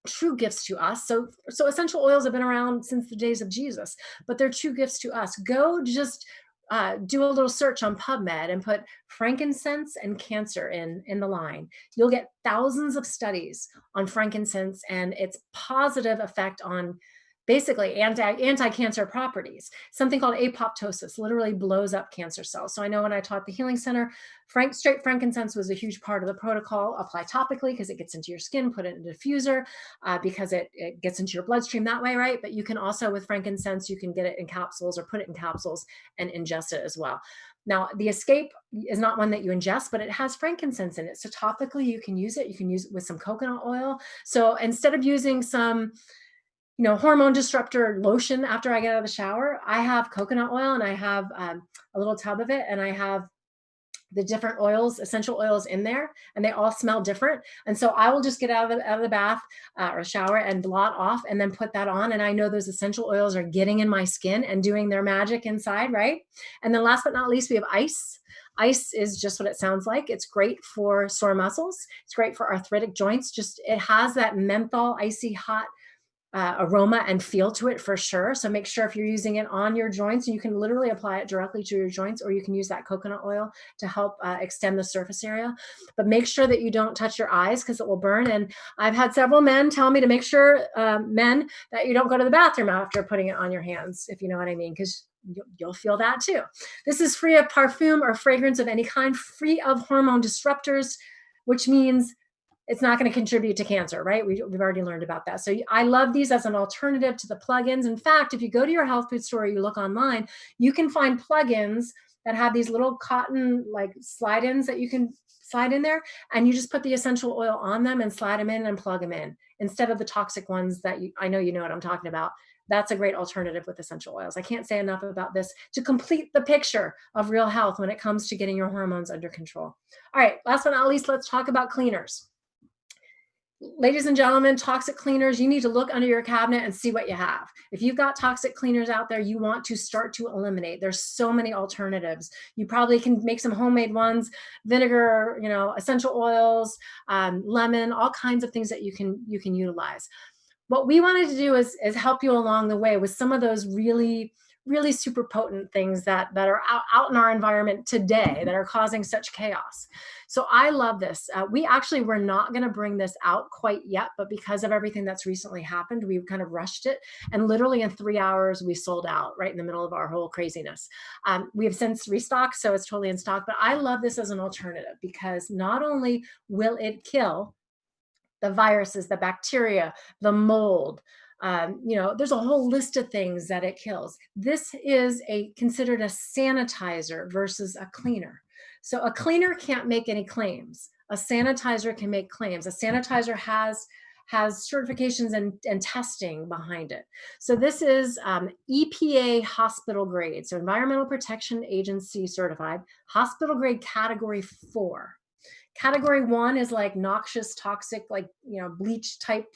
True gifts to us. So, so essential oils have been around since the days of Jesus, but they're true gifts to us. Go just uh, do a little search on PubMed and put frankincense and cancer in, in the line. You'll get thousands of studies on frankincense and its positive effect on basically anti, anti-cancer properties. Something called apoptosis literally blows up cancer cells. So I know when I taught the Healing Center, frank, straight frankincense was a huge part of the protocol. Apply topically because it gets into your skin, put it in a diffuser uh, because it, it gets into your bloodstream that way, right? But you can also, with frankincense, you can get it in capsules or put it in capsules and ingest it as well. Now, the Escape is not one that you ingest, but it has frankincense in it. So topically, you can use it. You can use it with some coconut oil. So instead of using some, you know, hormone disruptor lotion after I get out of the shower. I have coconut oil and I have um, a little tub of it and I have the different oils, essential oils in there, and they all smell different. And so I will just get out of the, out of the bath uh, or shower and blot off and then put that on. And I know those essential oils are getting in my skin and doing their magic inside, right? And then last but not least, we have ice. Ice is just what it sounds like. It's great for sore muscles. It's great for arthritic joints. Just it has that menthol, icy hot uh, aroma and feel to it for sure. So make sure if you're using it on your joints, you can literally apply it directly to your joints, or you can use that coconut oil to help uh, extend the surface area. But make sure that you don't touch your eyes because it will burn. And I've had several men tell me to make sure, um, men, that you don't go to the bathroom after putting it on your hands, if you know what I mean, because you'll feel that too. This is free of perfume or fragrance of any kind, free of hormone disruptors, which means it's not going to contribute to cancer, right? We, have already learned about that. So I love these as an alternative to the plugins. In fact, if you go to your health food store, you look online, you can find plugins that have these little cotton like slide-ins that you can slide in there and you just put the essential oil on them and slide them in and plug them in instead of the toxic ones that you, I know you know what I'm talking about. That's a great alternative with essential oils. I can't say enough about this to complete the picture of real health when it comes to getting your hormones under control. All right, last but not least, let's talk about cleaners ladies and gentlemen, toxic cleaners, you need to look under your cabinet and see what you have. If you've got toxic cleaners out there, you want to start to eliminate. There's so many alternatives. You probably can make some homemade ones, vinegar, you know, essential oils, um, lemon, all kinds of things that you can you can utilize. What we wanted to do is, is help you along the way with some of those really really super potent things that that are out, out in our environment today that are causing such chaos. So i love this. Uh, we actually were not going to bring this out quite yet but because of everything that's recently happened we kind of rushed it. And literally in three hours we sold out right in the middle of our whole craziness. Um, we have since restocked so it's totally in stock. But i love this as an alternative because not only will it kill the viruses the bacteria the mold um, you know, there's a whole list of things that it kills. This is a considered a sanitizer versus a cleaner. So a cleaner can't make any claims. A sanitizer can make claims. A sanitizer has has certifications and, and testing behind it. So this is um, EPA hospital grade, so Environmental Protection Agency certified, hospital grade category four. Category one is like noxious, toxic, like, you know, bleach type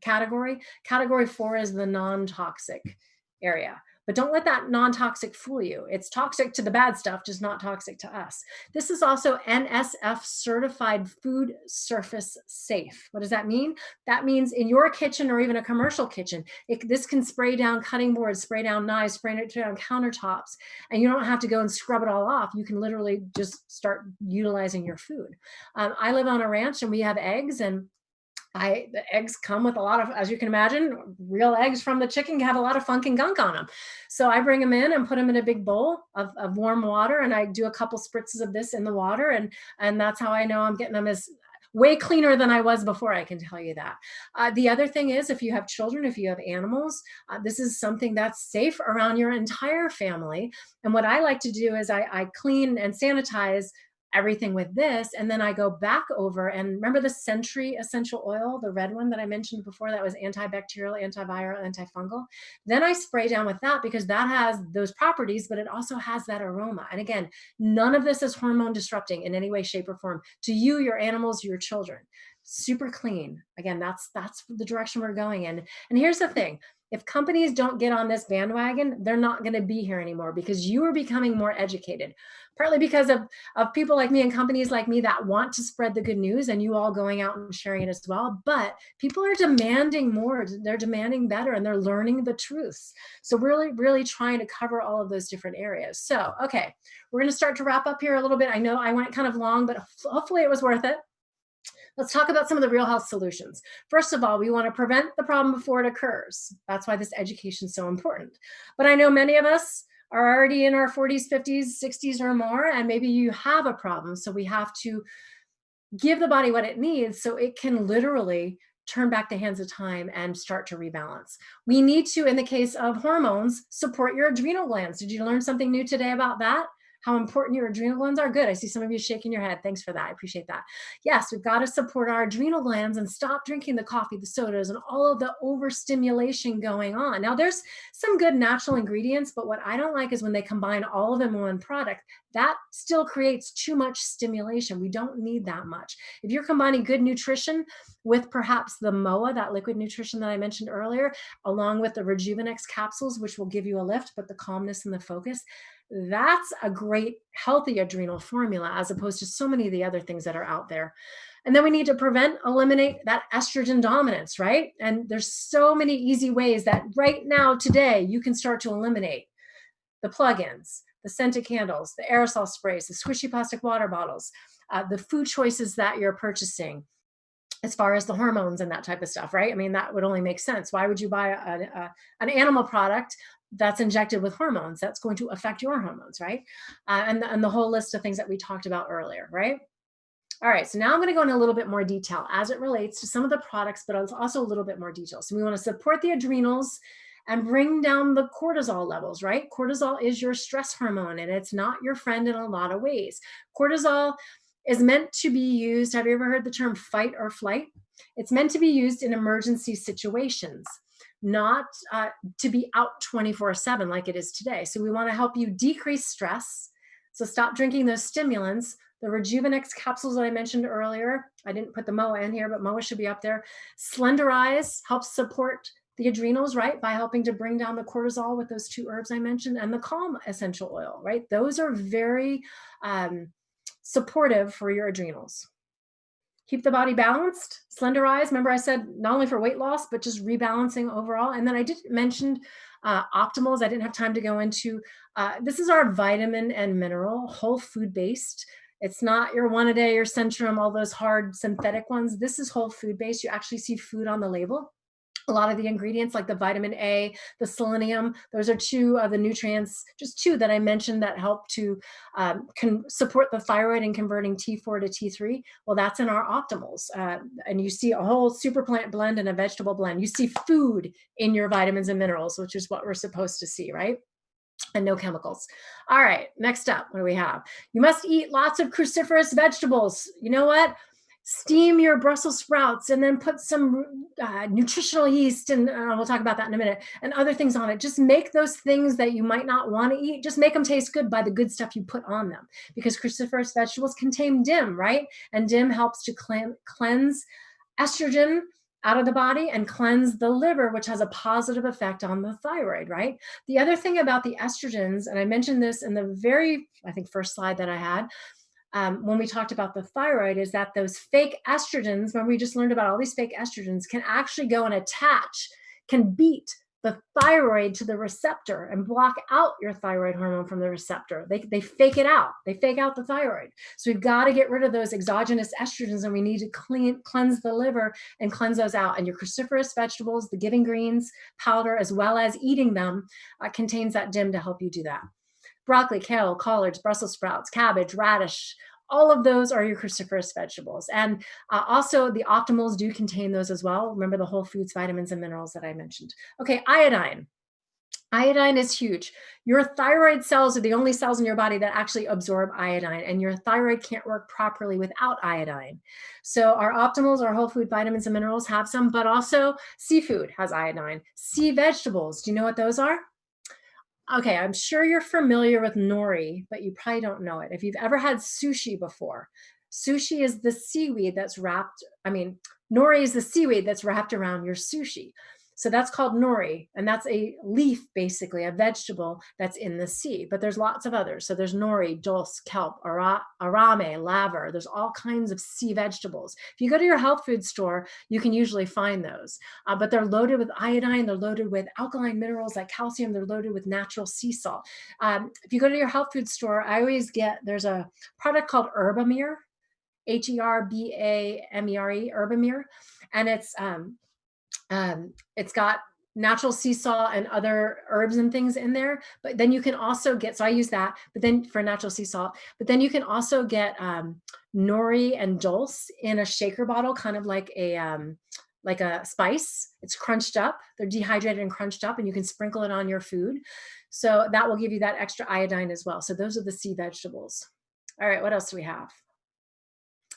category. Category four is the non-toxic area. But don't let that non-toxic fool you. It's toxic to the bad stuff, just not toxic to us. This is also NSF certified food surface safe. What does that mean? That means in your kitchen or even a commercial kitchen, it, this can spray down cutting boards, spray down knives, spray it down countertops, and you don't have to go and scrub it all off. You can literally just start utilizing your food. Um, I live on a ranch and we have eggs and I, the eggs come with a lot of, as you can imagine, real eggs from the chicken have a lot of funk and gunk on them. So I bring them in and put them in a big bowl of, of warm water and I do a couple spritzes of this in the water and, and that's how I know I'm getting them as way cleaner than I was before, I can tell you that. Uh, the other thing is if you have children, if you have animals, uh, this is something that's safe around your entire family. And what I like to do is I, I clean and sanitize everything with this. And then I go back over and remember the Century essential oil, the red one that I mentioned before that was antibacterial, antiviral, antifungal. Then I spray down with that because that has those properties, but it also has that aroma. And again, none of this is hormone disrupting in any way, shape or form to you, your animals, your children super clean. Again, that's that's the direction we're going in. And here's the thing, if companies don't get on this bandwagon, they're not going to be here anymore because you are becoming more educated. Partly because of, of people like me and companies like me that want to spread the good news and you all going out and sharing it as well. But people are demanding more, they're demanding better and they're learning the truths. So really, really trying to cover all of those different areas. So, okay, we're going to start to wrap up here a little bit. I know I went kind of long, but hopefully it was worth it. Let's talk about some of the real health solutions. First of all, we want to prevent the problem before it occurs. That's why this education is so important. But I know many of us are already in our 40s, 50s, 60s or more, and maybe you have a problem. So we have to give the body what it needs so it can literally turn back the hands of time and start to rebalance. We need to, in the case of hormones, support your adrenal glands. Did you learn something new today about that? How important your adrenal glands are. Good. I see some of you shaking your head. Thanks for that. I appreciate that. Yes, we've got to support our adrenal glands and stop drinking the coffee, the sodas, and all of the overstimulation going on. Now, there's some good natural ingredients, but what I don't like is when they combine all of them in one product. That still creates too much stimulation. We don't need that much. If you're combining good nutrition with perhaps the MOA, that liquid nutrition that I mentioned earlier, along with the Rejuvenex capsules, which will give you a lift, but the calmness and the focus, That's a great healthy adrenal formula as opposed to so many of the other things that are out there. And then we need to prevent, eliminate that estrogen dominance, right? And there's so many easy ways that right now, today, you can start to eliminate the plugins, the scented candles, the aerosol sprays, the squishy plastic water bottles, uh, the food choices that you're purchasing, as far as the hormones and that type of stuff, right? I mean, that would only make sense. Why would you buy a, a, an animal product that's injected with hormones? That's going to affect your hormones, right? Uh, and, the, and the whole list of things that we talked about earlier, right? All right, so now I'm going to go in a little bit more detail as it relates to some of the products, but also a little bit more detail. So we want to support the adrenals and bring down the cortisol levels, right? Cortisol is your stress hormone and it's not your friend in a lot of ways. Cortisol is meant to be used. Have you ever heard the term fight or flight? It's meant to be used in emergency situations, not uh, to be out 24 seven like it is today. So we wanna help you decrease stress. So stop drinking those stimulants. The Rejuvenex capsules that I mentioned earlier, I didn't put the MOA in here, but MOA should be up there. Slenderize helps support the adrenals, right, by helping to bring down the cortisol with those two herbs I mentioned, and the Calm essential oil, right? Those are very um, supportive for your adrenals. Keep the body balanced, slenderize. Remember I said not only for weight loss, but just rebalancing overall. And then I did mention uh, optimals. I didn't have time to go into. Uh, this is our vitamin and mineral, whole food based. It's not your one a day, your Centrum, all those hard synthetic ones. This is whole food based. You actually see food on the label a lot of the ingredients like the vitamin A, the selenium, those are two of the nutrients, just two that I mentioned that help to um, support the thyroid in converting T4 to T3. Well, that's in our optimals. Uh, and you see a whole super plant blend and a vegetable blend. You see food in your vitamins and minerals, which is what we're supposed to see, right? and no chemicals. All right, next up, what do we have? You must eat lots of cruciferous vegetables. You know what? Steam your Brussels sprouts and then put some uh, nutritional yeast and uh, we'll talk about that in a minute and other things on it. Just make those things that you might not want to eat, just make them taste good by the good stuff you put on them because cruciferous vegetables contain DIM, right? And DIM helps to cleanse estrogen out of the body and cleanse the liver, which has a positive effect on the thyroid, right? The other thing about the estrogens, and I mentioned this in the very, I think, first slide that I had, um, when we talked about the thyroid is that those fake estrogens, when we just learned about all these fake estrogens, can actually go and attach, can beat the thyroid to the receptor and block out your thyroid hormone from the receptor. They, they fake it out. They fake out the thyroid. So we've got to get rid of those exogenous estrogens and we need to clean, cleanse the liver and cleanse those out. And your cruciferous vegetables, the giving greens powder, as well as eating them, uh, contains that DIM to help you do that broccoli, kale, collards, Brussels sprouts, cabbage, radish, all of those are your cruciferous vegetables. And uh, also the optimals do contain those as well. Remember the whole foods, vitamins, and minerals that I mentioned. Okay, iodine. Iodine is huge. Your thyroid cells are the only cells in your body that actually absorb iodine and your thyroid can't work properly without iodine. So our optimals, our whole food vitamins and minerals have some, but also seafood has iodine. Sea vegetables, do you know what those are? Okay, I'm sure you're familiar with nori, but you probably don't know it. If you've ever had sushi before, sushi is the seaweed that's wrapped, I mean, nori is the seaweed that's wrapped around your sushi. So that's called nori, and that's a leaf, basically, a vegetable that's in the sea. But there's lots of others. So there's nori, dulse, kelp, ara arame, laver. There's all kinds of sea vegetables. If you go to your health food store, you can usually find those. Uh, but they're loaded with iodine, they're loaded with alkaline minerals like calcium, they're loaded with natural sea salt. Um, if you go to your health food store, I always get, there's a product called Herbamere, H-E-R-B-A-M-E-R-E, Herbamere. And it's um, um, it's got natural sea salt and other herbs and things in there. But then you can also get, so I use that, but then for natural sea salt, but then you can also get um, nori and dulse in a shaker bottle, kind of like a, um, like a spice. It's crunched up. They're dehydrated and crunched up and you can sprinkle it on your food. So that will give you that extra iodine as well. So those are the sea vegetables. All right, what else do we have?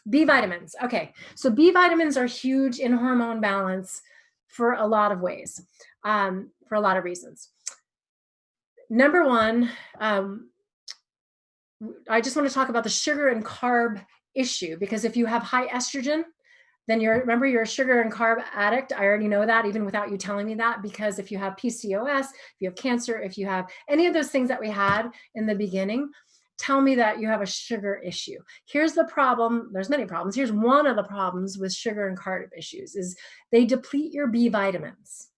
B vitamins. Okay, so B vitamins are huge in hormone balance for a lot of ways, um, for a lot of reasons. Number one, um, I just want to talk about the sugar and carb issue because if you have high estrogen, then you're, remember you're a sugar and carb addict. I already know that even without you telling me that, because if you have PCOS, if you have cancer, if you have any of those things that we had in the beginning, tell me that you have a sugar issue. Here's the problem. There's many problems. Here's one of the problems with sugar and carb issues is they deplete your B vitamins.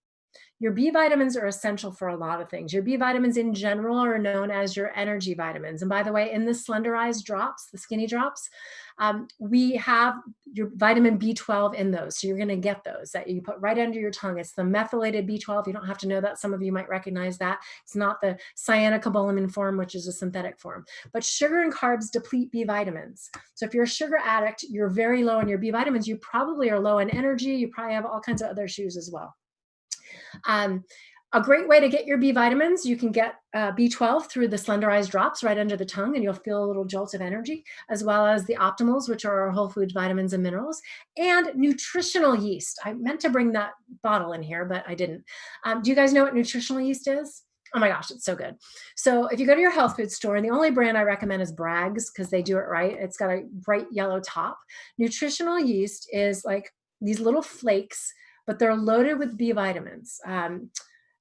Your B vitamins are essential for a lot of things. Your B vitamins in general are known as your energy vitamins. And by the way, in the slenderized drops, the skinny drops, um, we have your vitamin B12 in those. So you're gonna get those that you put right under your tongue. It's the methylated B12. You don't have to know that. Some of you might recognize that. It's not the cyanocobalamin form, which is a synthetic form. But sugar and carbs deplete B vitamins. So if you're a sugar addict, you're very low in your B vitamins. You probably are low in energy. You probably have all kinds of other issues as well. Um, a great way to get your B vitamins, you can get uh, B12 through the slenderized drops right under the tongue and you'll feel a little jolt of energy, as well as the optimals, which are our whole food vitamins and minerals, and nutritional yeast. I meant to bring that bottle in here, but I didn't. Um, do you guys know what nutritional yeast is? Oh my gosh, it's so good. So if you go to your health food store, and the only brand I recommend is Bragg's because they do it right. It's got a bright yellow top. Nutritional yeast is like these little flakes but they're loaded with B vitamins. Um,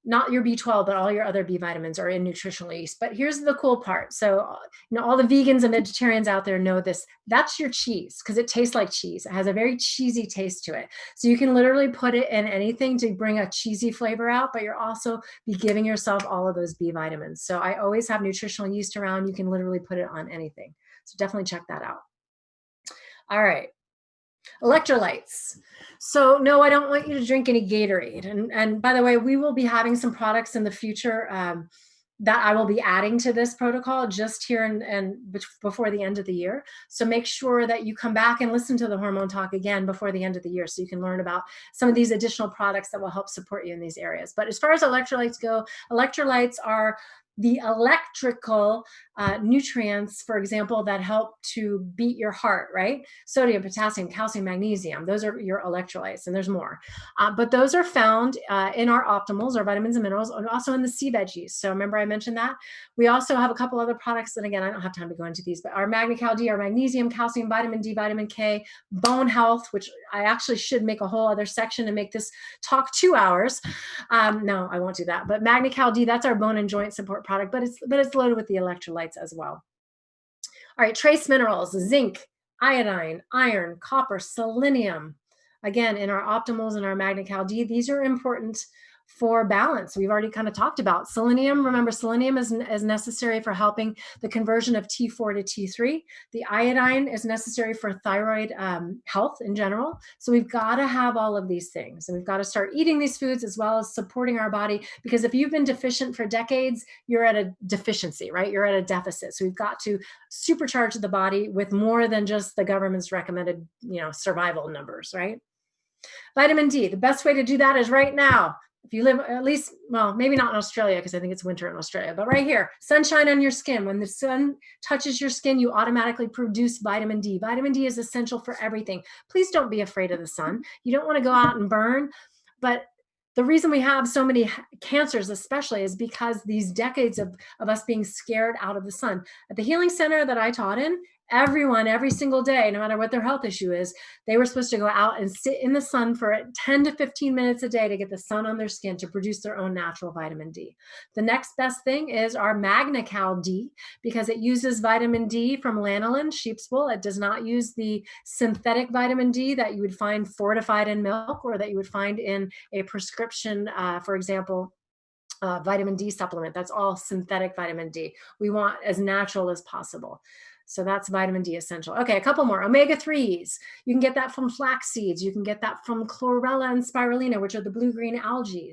not your B12, but all your other B vitamins are in nutritional yeast. But here's the cool part. So, you know, all the vegans and vegetarians out there know this. That's your cheese because it tastes like cheese. It has a very cheesy taste to it. So you can literally put it in anything to bring a cheesy flavor out, but you're also be giving yourself all of those B vitamins. So I always have nutritional yeast around. You can literally put it on anything. So definitely check that out. All right. Electrolytes. So no, I don't want you to drink any Gatorade. And, and by the way, we will be having some products in the future um, that I will be adding to this protocol just here and, and before the end of the year. So make sure that you come back and listen to the hormone talk again before the end of the year so you can learn about some of these additional products that will help support you in these areas. But as far as electrolytes go, electrolytes are the electrical uh, nutrients, for example, that help to beat your heart, right? Sodium, potassium, calcium, magnesium, those are your electrolytes, and there's more. Uh, but those are found uh, in our optimals, our vitamins and minerals, and also in the sea veggies. So remember I mentioned that? We also have a couple other products, and again, I don't have time to go into these, but our MagnaCal D, our magnesium, calcium, vitamin D, vitamin K, bone health, which I actually should make a whole other section and make this talk two hours. Um, no, I won't do that. But MagnaCal D, that's our bone and joint support product, but it's but it's loaded with the electrolytes as well. All right, trace minerals, zinc, iodine, iron, copper, selenium. Again, in our optimals and our MagnaCal D, these are important for balance. We've already kind of talked about selenium. Remember, selenium is, is necessary for helping the conversion of T4 to T3. The iodine is necessary for thyroid um, health in general. So we've got to have all of these things. And we've got to start eating these foods as well as supporting our body. Because if you've been deficient for decades, you're at a deficiency, right? You're at a deficit. So we've got to supercharge the body with more than just the government's recommended, you know, survival numbers, right? Vitamin D, the best way to do that is right now if you live at least, well, maybe not in Australia because I think it's winter in Australia, but right here, sunshine on your skin. When the sun touches your skin, you automatically produce vitamin D. Vitamin D is essential for everything. Please don't be afraid of the sun. You don't want to go out and burn, but the reason we have so many cancers especially is because these decades of, of us being scared out of the sun. At the healing center that I taught in, everyone every single day, no matter what their health issue is, they were supposed to go out and sit in the sun for 10 to 15 minutes a day to get the sun on their skin to produce their own natural vitamin D. The next best thing is our MagnaCal D because it uses vitamin D from lanolin, sheep's wool. It does not use the synthetic vitamin D that you would find fortified in milk or that you would find in a prescription, uh, for example, uh, vitamin D supplement. That's all synthetic vitamin D. We want as natural as possible. So that's vitamin D essential. Okay, a couple more. Omega-3s. You can get that from flax seeds. You can get that from chlorella and spirulina, which are the blue-green algae.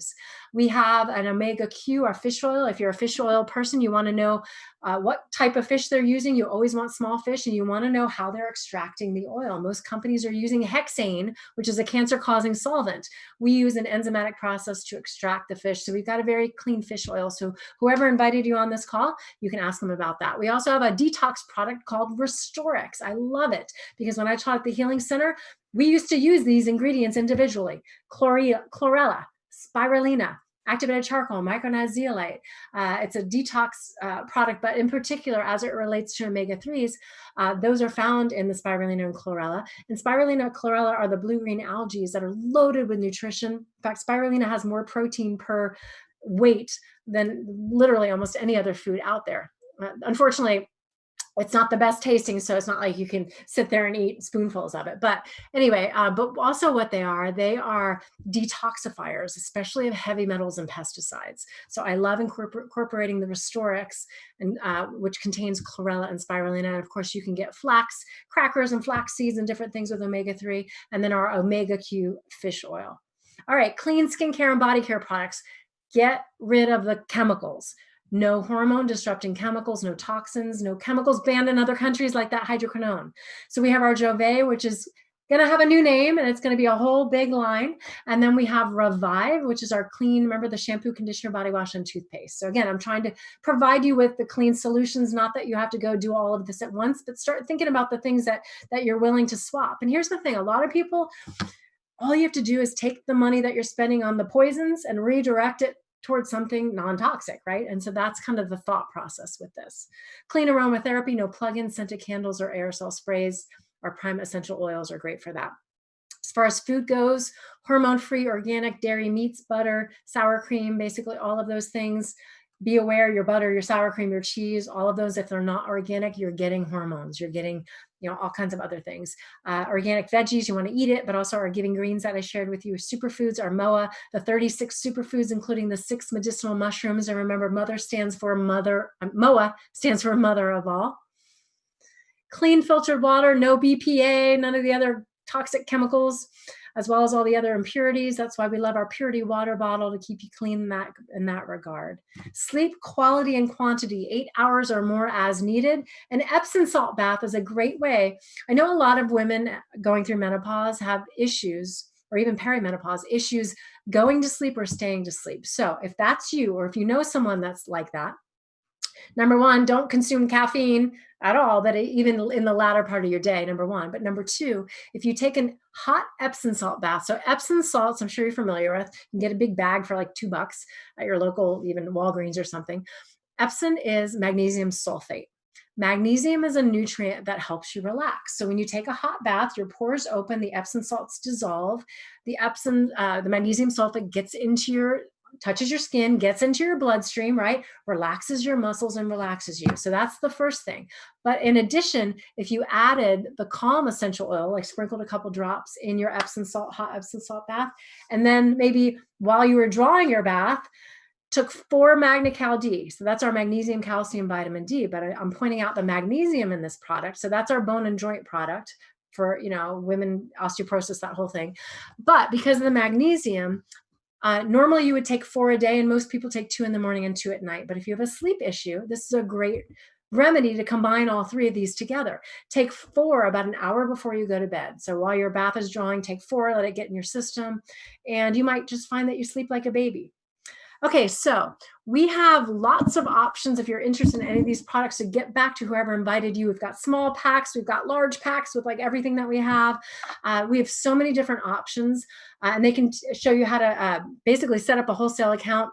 We have an omega-Q, our fish oil. If you're a fish oil person, you want to know uh, what type of fish they're using. You always want small fish and you want to know how they're extracting the oil. Most companies are using hexane, which is a cancer-causing solvent. We use an enzymatic process to extract the fish. So we've got a very clean fish oil. So whoever invited you on this call, you can ask them about that. We also have a detox product called Restorix. I love it because when I taught at the Healing Center, we used to use these ingredients individually. Chlorella, spirulina, activated charcoal, micronized zeolite. Uh, it's a detox uh, product, but in particular, as it relates to omega-3s, uh, those are found in the spirulina and chlorella. And spirulina and chlorella are the blue-green algae that are loaded with nutrition. In fact, spirulina has more protein per weight than literally almost any other food out there. Uh, unfortunately, it's not the best tasting, so it's not like you can sit there and eat spoonfuls of it. But anyway, uh, but also what they are, they are detoxifiers, especially of heavy metals and pesticides. So I love incorporating the Restorix, and uh, which contains chlorella and spirulina. And of course, you can get flax crackers and flax seeds and different things with omega-3, and then our omega Q fish oil. All right, clean skincare and body care products. Get rid of the chemicals no hormone disrupting chemicals, no toxins, no chemicals banned in other countries like that hydroquinone. So we have our Jove, which is going to have a new name and it's going to be a whole big line. And then we have Revive, which is our clean, remember the shampoo, conditioner, body wash, and toothpaste. So again, I'm trying to provide you with the clean solutions, not that you have to go do all of this at once, but start thinking about the things that, that you're willing to swap. And here's the thing, a lot of people, all you have to do is take the money that you're spending on the poisons and redirect it towards something non-toxic, right? And so that's kind of the thought process with this. Clean aromatherapy, no plug-in scented candles or aerosol sprays. Our prime essential oils are great for that. As far as food goes, hormone-free organic dairy meats, butter, sour cream, basically all of those things be aware your butter, your sour cream, your cheese, all of those, if they're not organic, you're getting hormones, you're getting, you know, all kinds of other things. Uh, organic veggies, you want to eat it, but also our giving greens that I shared with you, superfoods, our MOA, the 36 superfoods, including the six medicinal mushrooms. And remember, mother stands for mother, uh, MOA stands for mother of all. Clean filtered water, no BPA, none of the other toxic chemicals as well as all the other impurities. That's why we love our purity water bottle to keep you clean in that, in that regard. Sleep quality and quantity, eight hours or more as needed. An Epsom salt bath is a great way. I know a lot of women going through menopause have issues or even perimenopause issues going to sleep or staying to sleep. So if that's you, or if you know someone that's like that, Number one, don't consume caffeine at all, but even in the latter part of your day, number one. But number two, if you take a hot Epsom salt bath, so Epsom salts, I'm sure you're familiar with, you can get a big bag for like two bucks at your local, even Walgreens or something. Epsom is magnesium sulfate. Magnesium is a nutrient that helps you relax. So when you take a hot bath, your pores open, the Epsom salts dissolve, the Epsom, uh, the magnesium sulfate gets into your touches your skin, gets into your bloodstream, right? Relaxes your muscles and relaxes you. So that's the first thing. But in addition, if you added the calm essential oil, like sprinkled a couple drops in your Epsom salt, hot Epsom salt bath, and then maybe while you were drawing your bath, took four MagnaCal D. So that's our magnesium, calcium, vitamin D, but I, I'm pointing out the magnesium in this product. So that's our bone and joint product for, you know, women, osteoporosis, that whole thing. But because of the magnesium, uh, normally you would take four a day and most people take two in the morning and two at night. But if you have a sleep issue, this is a great remedy to combine all three of these together. Take four about an hour before you go to bed. So while your bath is drawing, take four, let it get in your system. And you might just find that you sleep like a baby. Okay, so we have lots of options if you're interested in any of these products to get back to whoever invited you. We've got small packs, we've got large packs with like everything that we have. Uh, we have so many different options uh, and they can show you how to uh, basically set up a wholesale account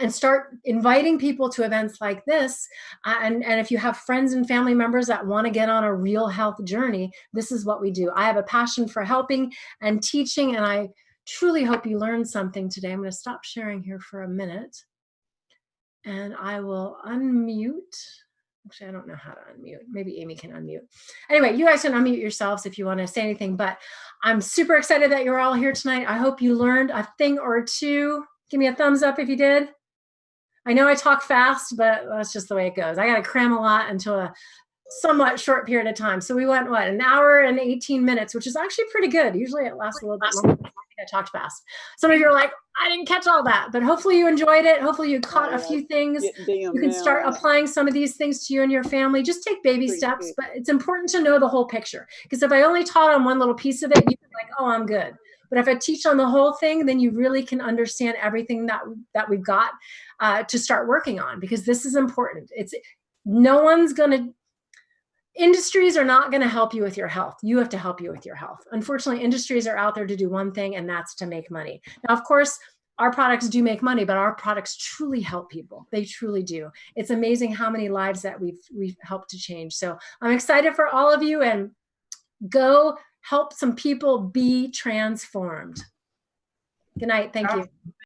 and start inviting people to events like this. Uh, and, and if you have friends and family members that want to get on a real health journey, this is what we do. I have a passion for helping and teaching, and I truly hope you learned something today. I'm going to stop sharing here for a minute and I will unmute. Actually, I don't know how to unmute. Maybe Amy can unmute. Anyway, you guys can unmute yourselves if you want to say anything, but I'm super excited that you're all here tonight. I hope you learned a thing or two. Give me a thumbs up if you did. I know I talk fast, but that's just the way it goes. I got to cram a lot into a somewhat short period of time. So we went, what, an hour and 18 minutes, which is actually pretty good. Usually it lasts a little bit longer. I talked fast. Some of you are like, I didn't catch all that, but hopefully you enjoyed it. Hopefully you caught a few things. You can start applying some of these things to you and your family. Just take baby steps, but it's important to know the whole picture. Because if I only taught on one little piece of it, you're like, oh, I'm good. But if I teach on the whole thing, then you really can understand everything that that we've got uh, to start working on because this is important. It's no one's going to industries are not going to help you with your health. You have to help you with your health. Unfortunately, industries are out there to do one thing, and that's to make money. Now, of course, our products do make money, but our products truly help people. They truly do. It's amazing how many lives that we've we've helped to change. So I'm excited for all of you and go help some people be transformed. Good night. Thank you.